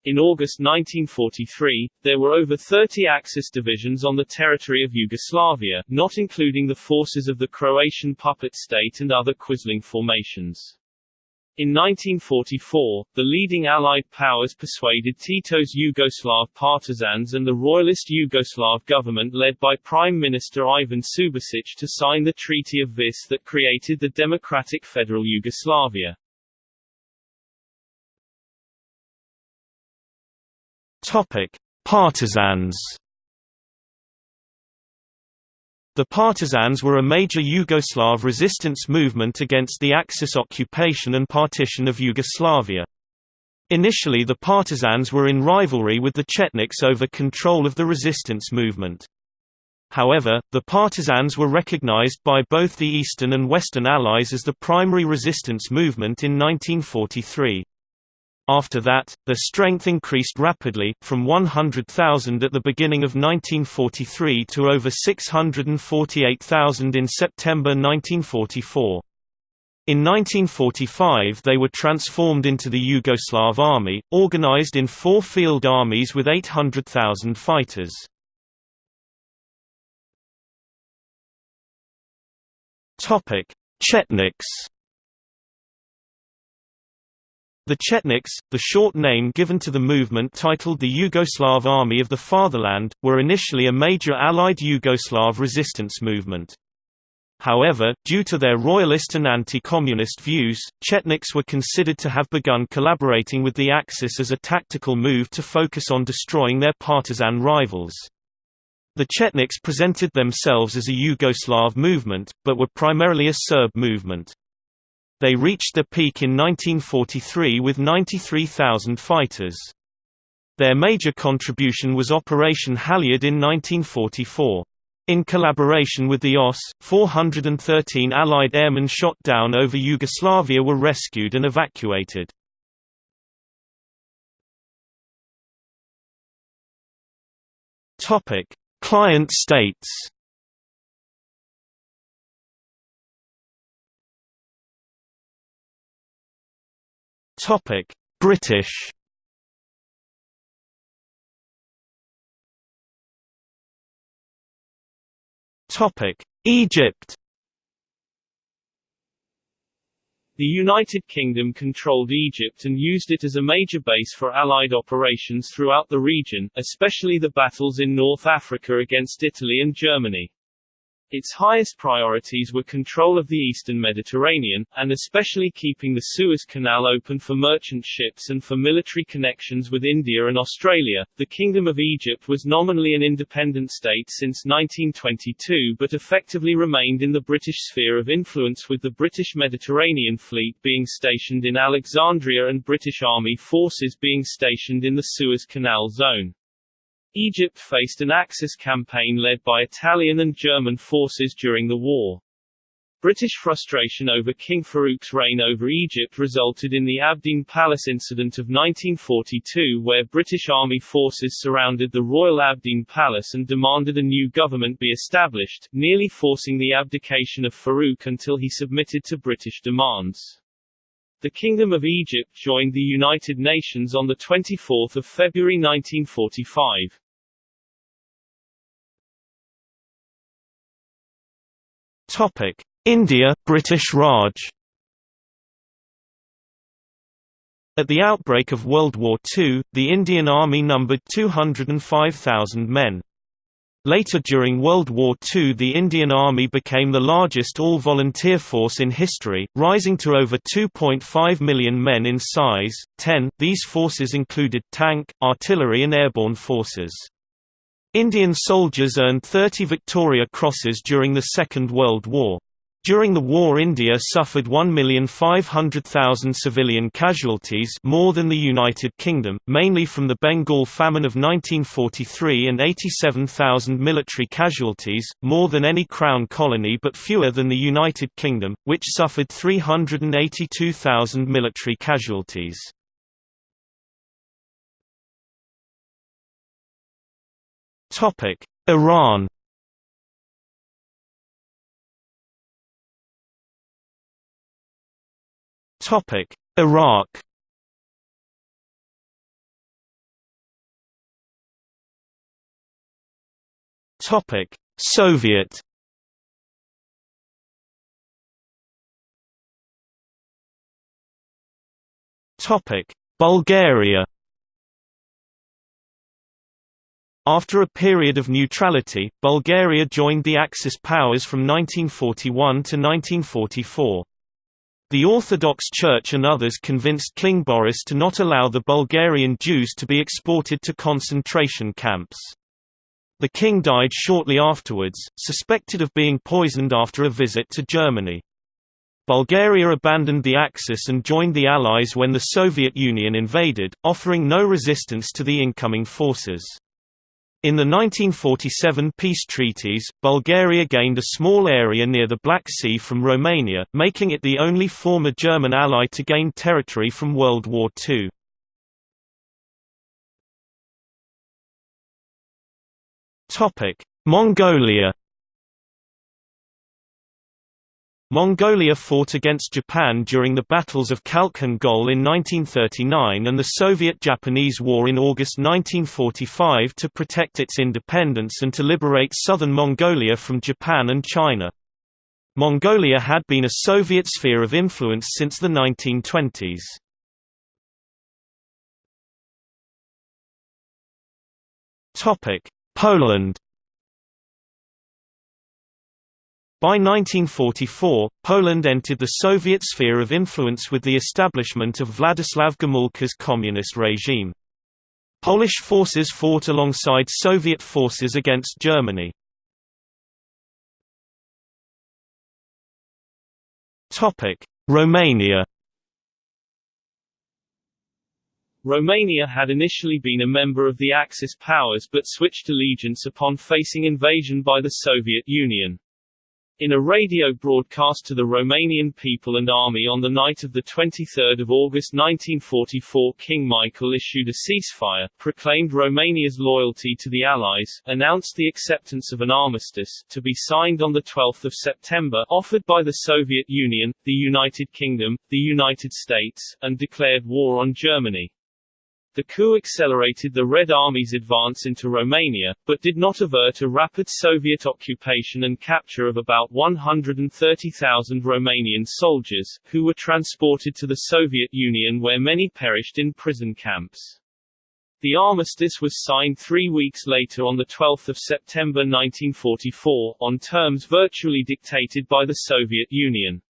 In August 1943, there were over 30 Axis divisions on the territory of Yugoslavia, not including the forces of the Croatian puppet state and other Quisling formations. In 1944, the leading Allied powers persuaded Tito's Yugoslav partisans and the royalist Yugoslav government led by Prime Minister Ivan Subasic to sign the Treaty of Vis that created the Democratic Federal Yugoslavia. Topic: Partisans. The Partisans were a major Yugoslav resistance movement against the Axis occupation and partition of Yugoslavia. Initially the Partisans were in rivalry with the Chetniks over control of the resistance movement. However, the Partisans were recognized by both the Eastern and Western Allies as the primary resistance movement in 1943. After that, their strength increased rapidly, from 100,000 at the beginning of 1943 to over 648,000 in September 1944. In 1945 they were transformed into the Yugoslav Army, organized in four field armies with 800,000 fighters. Chetniks the Chetniks, the short name given to the movement titled the Yugoslav Army of the Fatherland, were initially a major Allied Yugoslav resistance movement. However, due to their royalist and anti-communist views, Chetniks were considered to have begun collaborating with the Axis as a tactical move to focus on destroying their partisan rivals. The Chetniks presented themselves as a Yugoslav movement, but were primarily a Serb movement. They reached their peak in 1943 with 93,000 fighters. Their major contribution was Operation Halyard in 1944. In collaboration with the OSS, 413 Allied airmen shot down over Yugoslavia were rescued and evacuated. Client states Topic: British. Topic: Egypt. The United Kingdom controlled Egypt and used it as a major base for Allied operations throughout the region, especially the battles in North Africa against Italy and Germany. Its highest priorities were control of the eastern Mediterranean, and especially keeping the Suez Canal open for merchant ships and for military connections with India and Australia. The Kingdom of Egypt was nominally an independent state since 1922 but effectively remained in the British sphere of influence with the British Mediterranean Fleet being stationed in Alexandria and British Army forces being stationed in the Suez Canal zone. Egypt faced an Axis campaign led by Italian and German forces during the war. British frustration over King Farouk's reign over Egypt resulted in the Abdeen Palace incident of 1942 where British Army forces surrounded the Royal Abdeen Palace and demanded a new government be established, nearly forcing the abdication of Farouk until he submitted to British demands. The Kingdom of Egypt joined the United Nations on 24 February 1945. Topic: India British Raj. At the outbreak of World War II, the Indian Army numbered 205,000 men. Later during World War II the Indian Army became the largest all-volunteer force in history, rising to over 2.5 million men in size. 10. These forces included tank, artillery and airborne forces. Indian soldiers earned 30 Victoria Crosses during the Second World War. During the war India suffered 1,500,000 civilian casualties more than the United Kingdom, mainly from the Bengal famine of 1943 and 87,000 military casualties, more than any Crown colony but fewer than the United Kingdom, which suffered 382,000 military casualties. Iran Topic: Iraq. Topic: Soviet. Topic: Bulgaria. After a period of neutrality, Bulgaria joined the Axis powers from 1941 to 1944. The Orthodox Church and others convinced King Boris to not allow the Bulgarian Jews to be exported to concentration camps. The king died shortly afterwards, suspected of being poisoned after a visit to Germany. Bulgaria abandoned the Axis and joined the Allies when the Soviet Union invaded, offering no resistance to the incoming forces. In the 1947 peace treaties, Bulgaria gained a small area near the Black Sea from Romania, making it the only former German ally to gain territory from World War II. Mongolia Mongolia fought against Japan during the battles of Khalkhin Gol in 1939 and the Soviet–Japanese War in August 1945 to protect its independence and to liberate southern Mongolia from Japan and China. Mongolia had been a Soviet sphere of influence since the 1920s. Poland By 1944, Poland entered the Soviet sphere of influence with the establishment of Władysław Gomulka's communist regime. Polish forces fought alongside Soviet forces against Germany. Romania Romania had initially been a member of the Axis powers but switched allegiance upon facing invasion by the Soviet Union. In a radio broadcast to the Romanian people and army on the night of 23 August 1944 King Michael issued a ceasefire, proclaimed Romania's loyalty to the Allies, announced the acceptance of an armistice, to be signed on 12 September, offered by the Soviet Union, the United Kingdom, the United States, and declared war on Germany. The coup accelerated the Red Army's advance into Romania, but did not avert a rapid Soviet occupation and capture of about 130,000 Romanian soldiers, who were transported to the Soviet Union where many perished in prison camps. The armistice was signed three weeks later on 12 September 1944, on terms virtually dictated by the Soviet Union.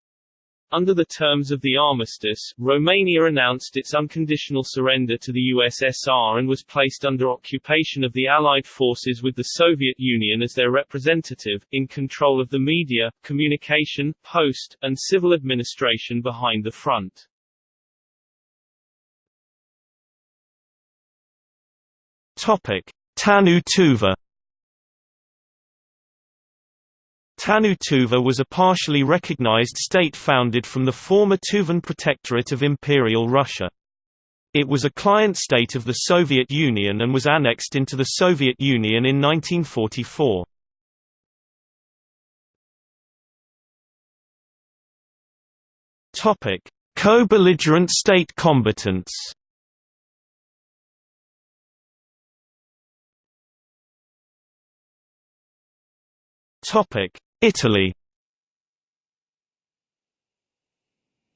Under the terms of the armistice, Romania announced its unconditional surrender to the USSR and was placed under occupation of the Allied forces with the Soviet Union as their representative, in control of the media, communication, post, and civil administration behind the front. Topic: Tannu Tuva Tannu Tuva was a partially recognized state founded from the former Tuvan Protectorate of Imperial Russia. It was a client state of the Soviet Union and was annexed into the Soviet Union in 1944. Co-belligerent state combatants Topic: Italy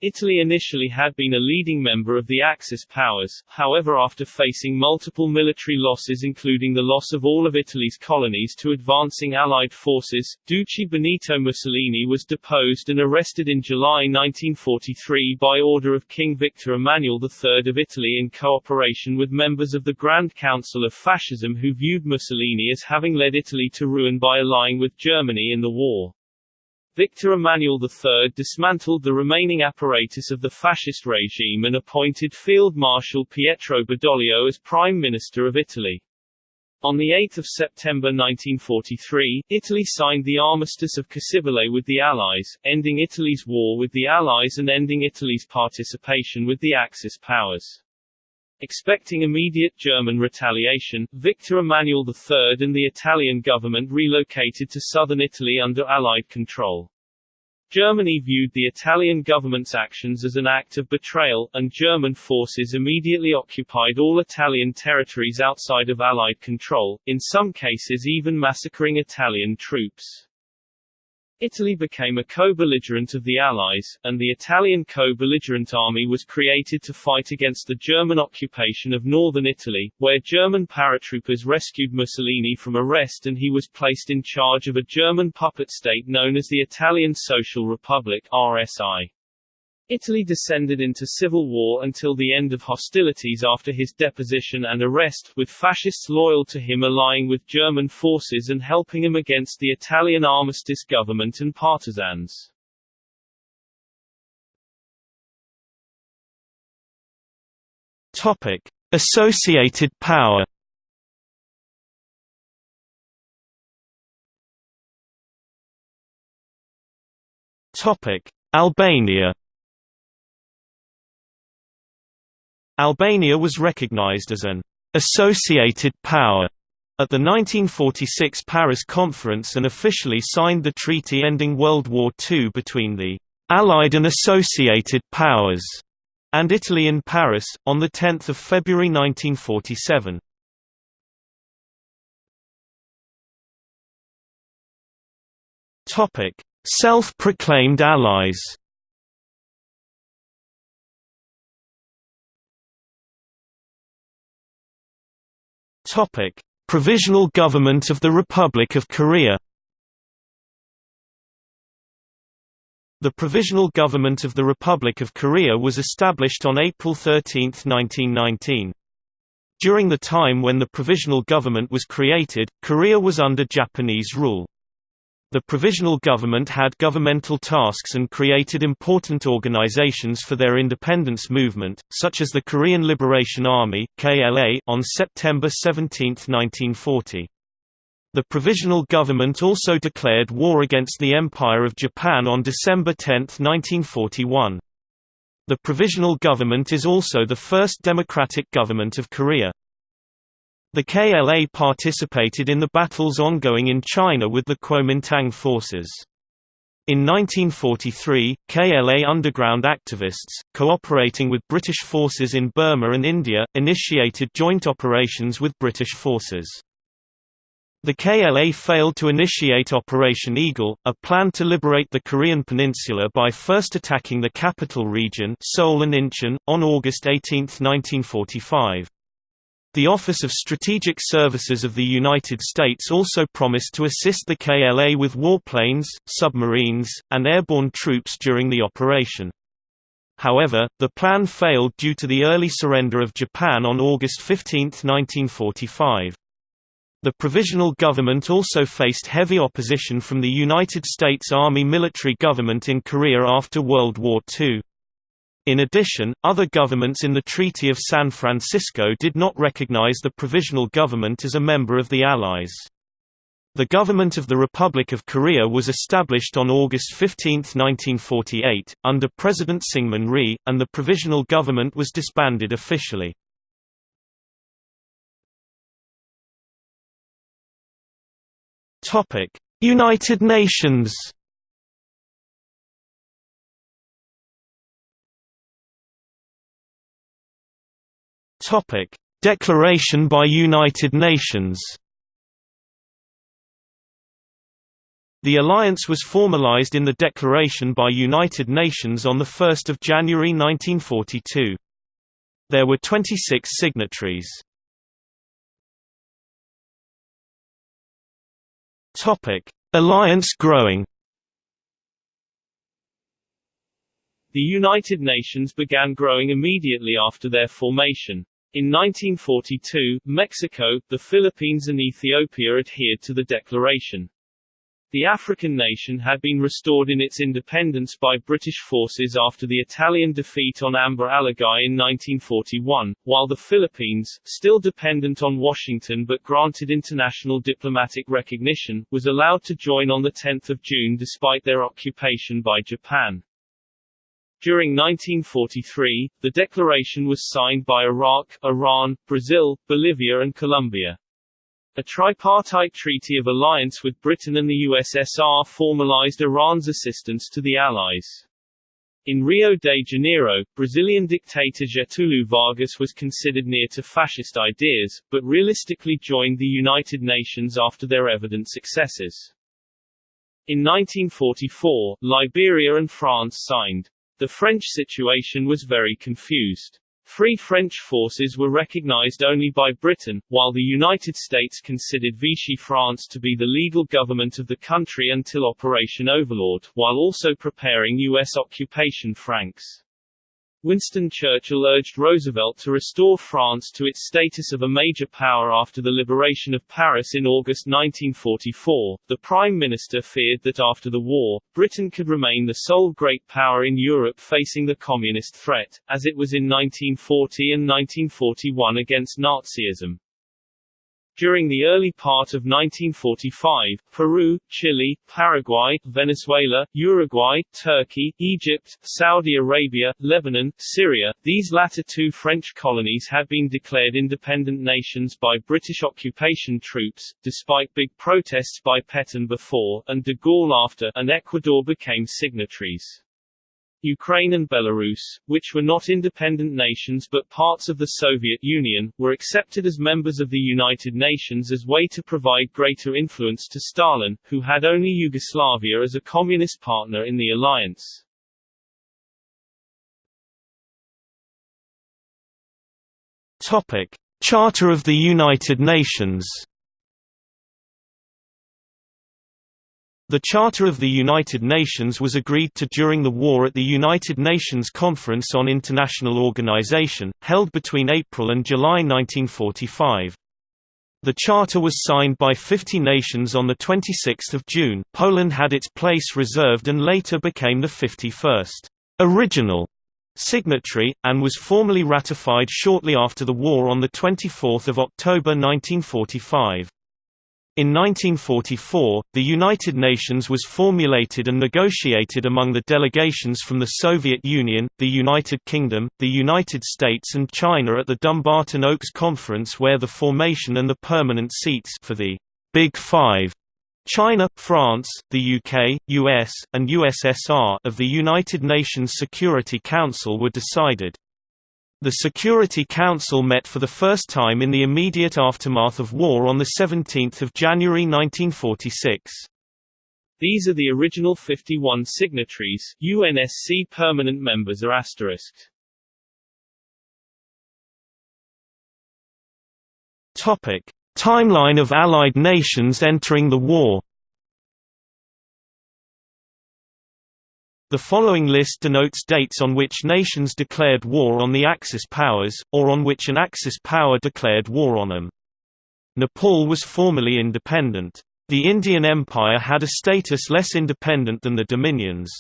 Italy initially had been a leading member of the Axis powers, however after facing multiple military losses including the loss of all of Italy's colonies to advancing Allied forces, Duce Benito Mussolini was deposed and arrested in July 1943 by order of King Victor Emmanuel III of Italy in cooperation with members of the Grand Council of Fascism who viewed Mussolini as having led Italy to ruin by allying with Germany in the war. Victor Emmanuel III dismantled the remaining apparatus of the fascist regime and appointed Field Marshal Pietro Badoglio as Prime Minister of Italy. On 8 September 1943, Italy signed the Armistice of Cassibile with the Allies, ending Italy's war with the Allies and ending Italy's participation with the Axis powers. Expecting immediate German retaliation, Victor Emmanuel III and the Italian government relocated to southern Italy under Allied control. Germany viewed the Italian government's actions as an act of betrayal, and German forces immediately occupied all Italian territories outside of Allied control, in some cases even massacring Italian troops. Italy became a co-belligerent of the Allies, and the Italian co-belligerent army was created to fight against the German occupation of northern Italy, where German paratroopers rescued Mussolini from arrest and he was placed in charge of a German puppet state known as the Italian Social Republic RSI. Italy descended into civil war until the end of hostilities after his deposition and arrest, with fascists loyal to him allying with German forces and helping him against the Italian armistice government and partisans. Topic: Associated power. Topic: Albania. Albania was recognized as an associated power at the 1946 Paris Conference and officially signed the treaty ending World War II between the Allied and Associated Powers and Italy in Paris, on 10 February 1947. Self-proclaimed allies Topic: Provisional Government of the Republic of Korea. The Provisional Government of the Republic of Korea was established on April 13, 1919. During the time when the Provisional Government was created, Korea was under Japanese rule. The provisional government had governmental tasks and created important organizations for their independence movement, such as the Korean Liberation Army (KLA) on September 17, 1940. The provisional government also declared war against the Empire of Japan on December 10, 1941. The provisional government is also the first democratic government of Korea. The KLA participated in the battles ongoing in China with the Kuomintang forces. In 1943, KLA underground activists, cooperating with British forces in Burma and India, initiated joint operations with British forces. The KLA failed to initiate Operation Eagle, a plan to liberate the Korean peninsula by first attacking the capital region Seoul and Incheon, on August 18, 1945. The Office of Strategic Services of the United States also promised to assist the KLA with warplanes, submarines, and airborne troops during the operation. However, the plan failed due to the early surrender of Japan on August 15, 1945. The provisional government also faced heavy opposition from the United States Army military government in Korea after World War II. In addition, other governments in the Treaty of San Francisco did not recognize the provisional government as a member of the Allies. The government of the Republic of Korea was established on August 15, 1948, under President Syngman Rhee, and the provisional government was disbanded officially. United Nations Topic: Declaration by United Nations. The alliance was formalized in the declaration by United Nations on 1 January 1942. There were 26 signatories. Alliance growing The United Nations began growing immediately after their formation. In 1942, Mexico, the Philippines and Ethiopia adhered to the declaration. The African nation had been restored in its independence by British forces after the Italian defeat on Amba Alagi in 1941, while the Philippines, still dependent on Washington but granted international diplomatic recognition, was allowed to join on 10 June despite their occupation by Japan. During 1943, the declaration was signed by Iraq, Iran, Brazil, Bolivia and Colombia. A tripartite treaty of alliance with Britain and the USSR formalized Iran's assistance to the Allies. In Rio de Janeiro, Brazilian dictator Getúlio Vargas was considered near to fascist ideas, but realistically joined the United Nations after their evident successes. In 1944, Liberia and France signed. The French situation was very confused. Free French forces were recognized only by Britain, while the United States considered Vichy France to be the legal government of the country until Operation Overlord, while also preparing U.S. occupation francs. Winston Churchill urged Roosevelt to restore France to its status of a major power after the liberation of Paris in August 1944. The Prime Minister feared that after the war, Britain could remain the sole great power in Europe facing the communist threat, as it was in 1940 and 1941 against Nazism. During the early part of 1945, Peru, Chile, Paraguay, Venezuela, Uruguay, Turkey, Egypt, Saudi Arabia, Lebanon, Syria, these latter two French colonies had been declared independent nations by British occupation troops, despite big protests by Pétain before, and de Gaulle after, and Ecuador became signatories. Ukraine and Belarus, which were not independent nations but parts of the Soviet Union, were accepted as members of the United Nations as way to provide greater influence to Stalin, who had only Yugoslavia as a communist partner in the alliance. Topic: Charter of the United Nations The Charter of the United Nations was agreed to during the war at the United Nations Conference on International Organization, held between April and July 1945. The charter was signed by 50 nations on 26 June. Poland had its place reserved and later became the 51st original signatory, and was formally ratified shortly after the war on 24 October 1945. In 1944, the United Nations was formulated and negotiated among the delegations from the Soviet Union, the United Kingdom, the United States and China at the Dumbarton Oaks Conference where the formation and the permanent seats for the Big Five China, France, the UK, US, and USSR of the United Nations Security Council were decided. The Security Council met for the first time in the immediate aftermath of war on 17 January 1946. These are the original 51 signatories, UNSC permanent members are asterisked. Topic: Timeline of Allied nations entering the war. The following list denotes dates on which nations declared war on the Axis powers, or on which an Axis power declared war on them. Nepal was formally independent. The Indian Empire had a status less independent than the Dominions.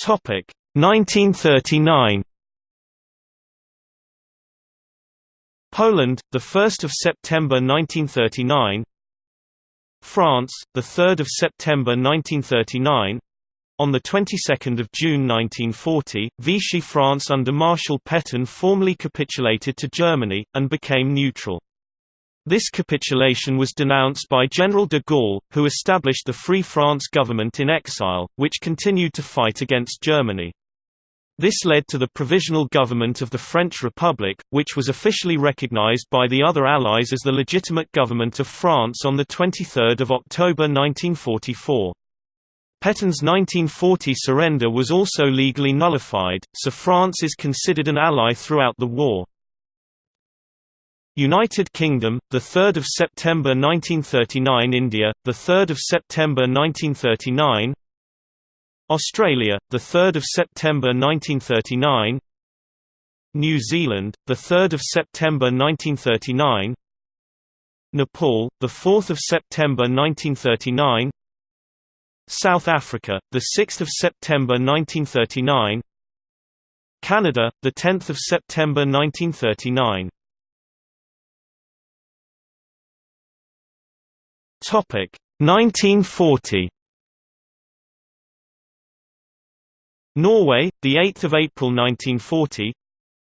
Topic 1939. Poland, the 1st of September 1939. France, the 3rd of September 1939. On the 22nd of June 1940, Vichy France under Marshal Pétain formally capitulated to Germany and became neutral. This capitulation was denounced by General de Gaulle, who established the Free France government in exile, which continued to fight against Germany. This led to the Provisional Government of the French Republic, which was officially recognized by the other Allies as the legitimate government of France on 23 October 1944. Pétain's 1940 surrender was also legally nullified, so France is considered an ally throughout the war. United Kingdom, the 3rd of September 1939 India, the 3rd of September 1939 Australia, the 3rd of September 1939. New Zealand, the 3rd of September 1939. Nepal, the 4th of September 1939. South Africa, the 6th of September 1939. Canada, the 10th of September 1939. Topic 1940. Norway, the 8th of April 1940.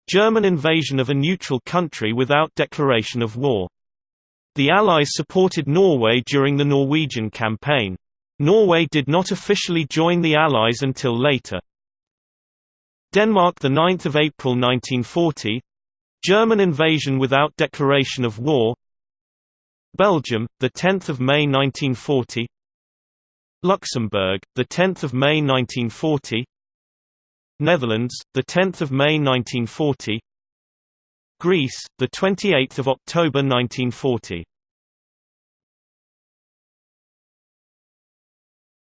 German invasion of a neutral country without declaration of war. The Allies supported Norway during the Norwegian campaign. Norway did not officially join the Allies until later. Denmark the 9th of April 1940. German invasion without declaration of war. Belgium, the 10th of May 1940. Luxembourg, the 10th of May 1940. Netherlands, the 10th of May 1940. Greece, the 28th of October 1940.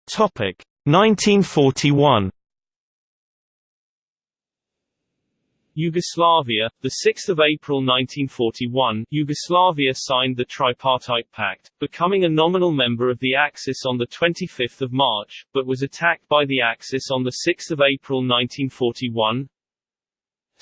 Topic 1941. Yugoslavia, the 6th of April 1941, Yugoslavia signed the Tripartite Pact, becoming a nominal member of the Axis on the 25th of March, but was attacked by the Axis on the 6th of April 1941.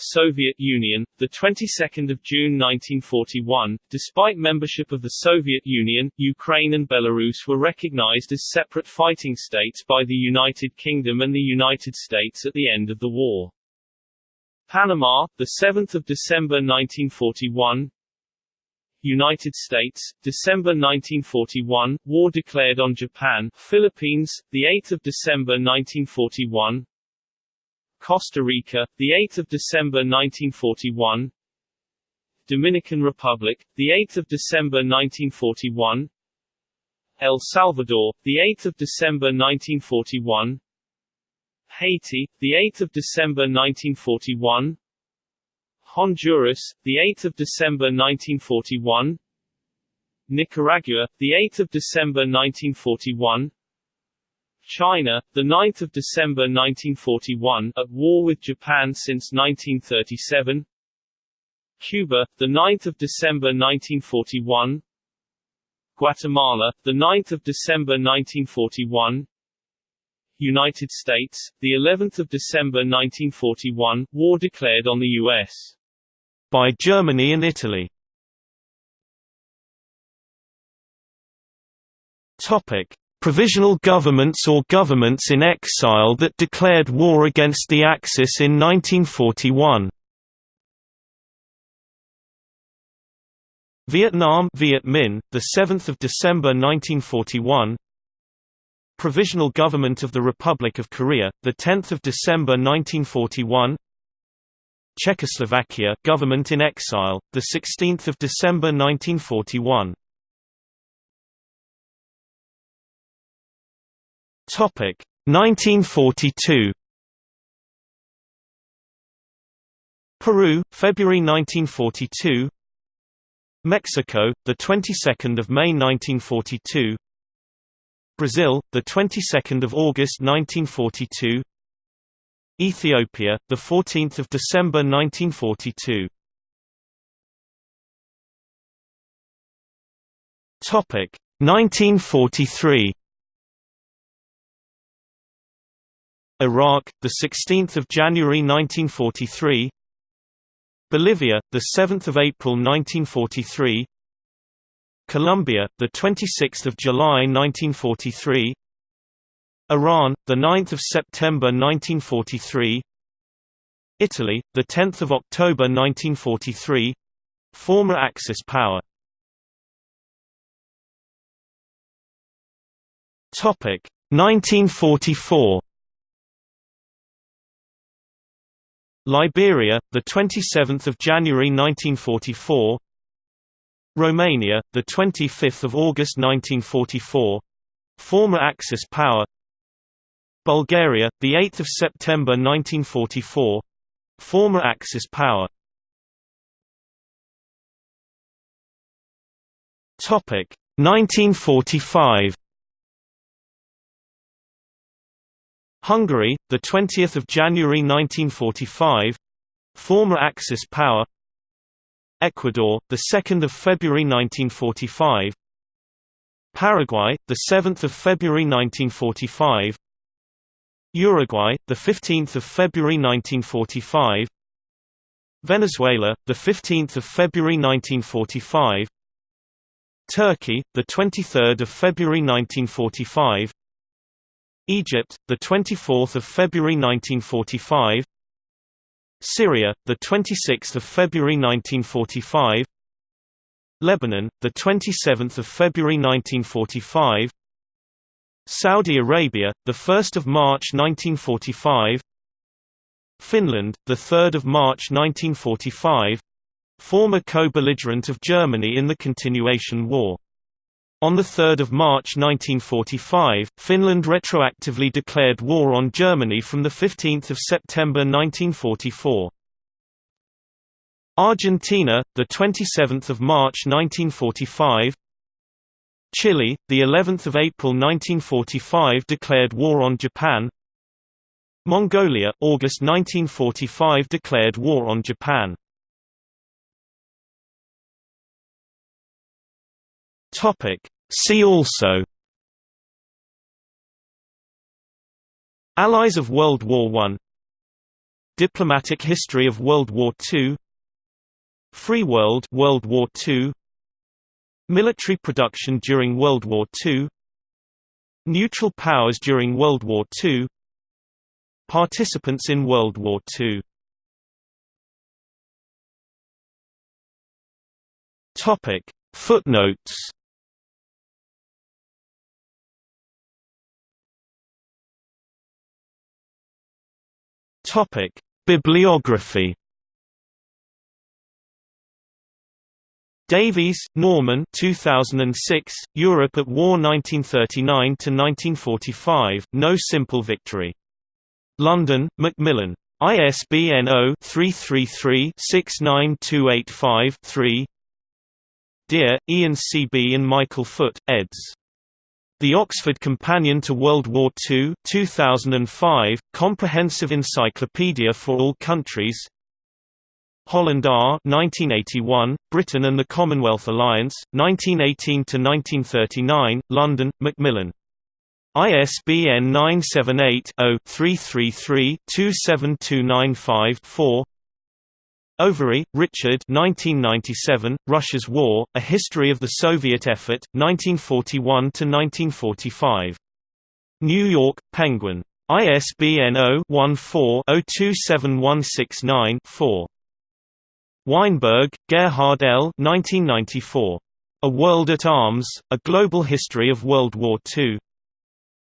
Soviet Union, the 22nd of June 1941. Despite membership of the Soviet Union, Ukraine and Belarus were recognized as separate fighting states by the United Kingdom and the United States at the end of the war. Panama, the 7th of December 1941. United States, December 1941, war declared on Japan. Philippines, the 8th of December 1941. Costa Rica, the 8th of December 1941. Dominican Republic, the 8th of December 1941. El Salvador, the 8th of December 1941. Haiti, the 8th of December 1941. Honduras, the 8th of December 1941. Nicaragua, the 8th of December 1941. China, the 9th of December 1941, at war with Japan since 1937. Cuba, the 9th of December 1941. Guatemala, the 9th of December 1941. United States, the 11th of December 1941, war declared on the U.S. by Germany and Italy. Topic: Provisional governments or governments in exile that declared war against the Axis in 1941. Vietnam Viet Minh, the 7th of December 1941. Provisional Government of the Republic of Korea, the 10th of December 1941. Czechoslovakia government in exile, the 16th of December 1941. Topic 1942. Peru, February 1942. Mexico, the 22nd of May 1942. Brazil, the 22nd of August 1942. Ethiopia, the 14th of December 1942. Topic 1943. Iraq, the 16th of January 1943. Bolivia, the 7th of April 1943. Colombia, the 26th of July 1943. Iran, the 9th of September 1943. Italy, the 10th of October 1943. Former Axis power. Topic 1944. Liberia, the 27th of January 1944. Romania, the 25th of August 1944. Former Axis power. Bulgaria, the 8th of September 1944. Former Axis power. Topic 1945. Hungary, the 20th of January 1945. Former Axis power. Ecuador, the 2nd of February 1945. Paraguay, the 7th of February 1945. Uruguay, the 15th of February 1945. Venezuela, the 15th of February 1945. Turkey, the 23rd of February 1945. Egypt, the 24th of February 1945. Syria, the 26th of February 1945. Lebanon, the 27th of February 1945. Saudi Arabia, the 1st of March 1945. Finland, the 3rd of March 1945. Former co-belligerent of Germany in the Continuation War. On 3 March 1945, Finland retroactively declared war on Germany from 15 September 1944. Argentina, the 27th of March 1945. Chile, the 11th of April 1945 declared war on Japan. Mongolia, August 1945 declared war on Japan. Topic. See also Allies of World War I Diplomatic history of World War II Free World World War II Military production during World War II Neutral powers during World War II Participants in World War II Topic Footnotes Topic: Bibliography. Davies, Norman 2006, Europe at War 1939–1945, No Simple Victory. London, Macmillan. ISBN 0-333-69285-3 Dear, Ian C. B. and Michael Foot, eds. The Oxford Companion to World War II 2005, Comprehensive Encyclopedia for All Countries Holland R. 1981, Britain and the Commonwealth Alliance, 1918–1939, London, Macmillan. ISBN 978-0-333-27295-4 Overy, Richard 1997, Russia's War, A History of the Soviet Effort, 1941–1945. New York, Penguin. ISBN 0-14-027169-4. Weinberg, Gerhard L. 1994. A World at Arms, A Global History of World War II.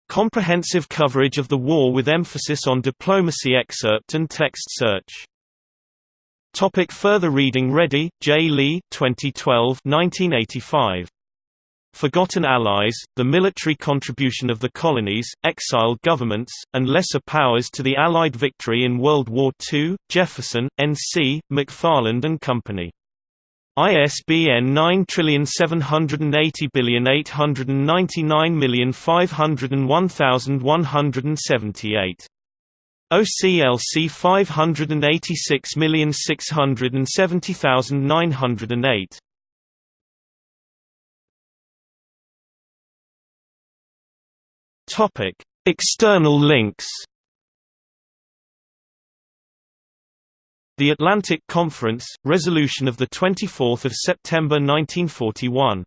Comprehensive coverage of the war with emphasis on diplomacy excerpt and text search. Topic further reading Ready, J. Lee 2012 1985. Forgotten Allies, The Military Contribution of the Colonies, Exiled Governments, and Lesser Powers to the Allied Victory in World War II, Jefferson, N.C., McFarland and Company. ISBN 9780899501178. OCLC 586670908 Topic: External links. The Atlantic Conference resolution of the 24th of September 1941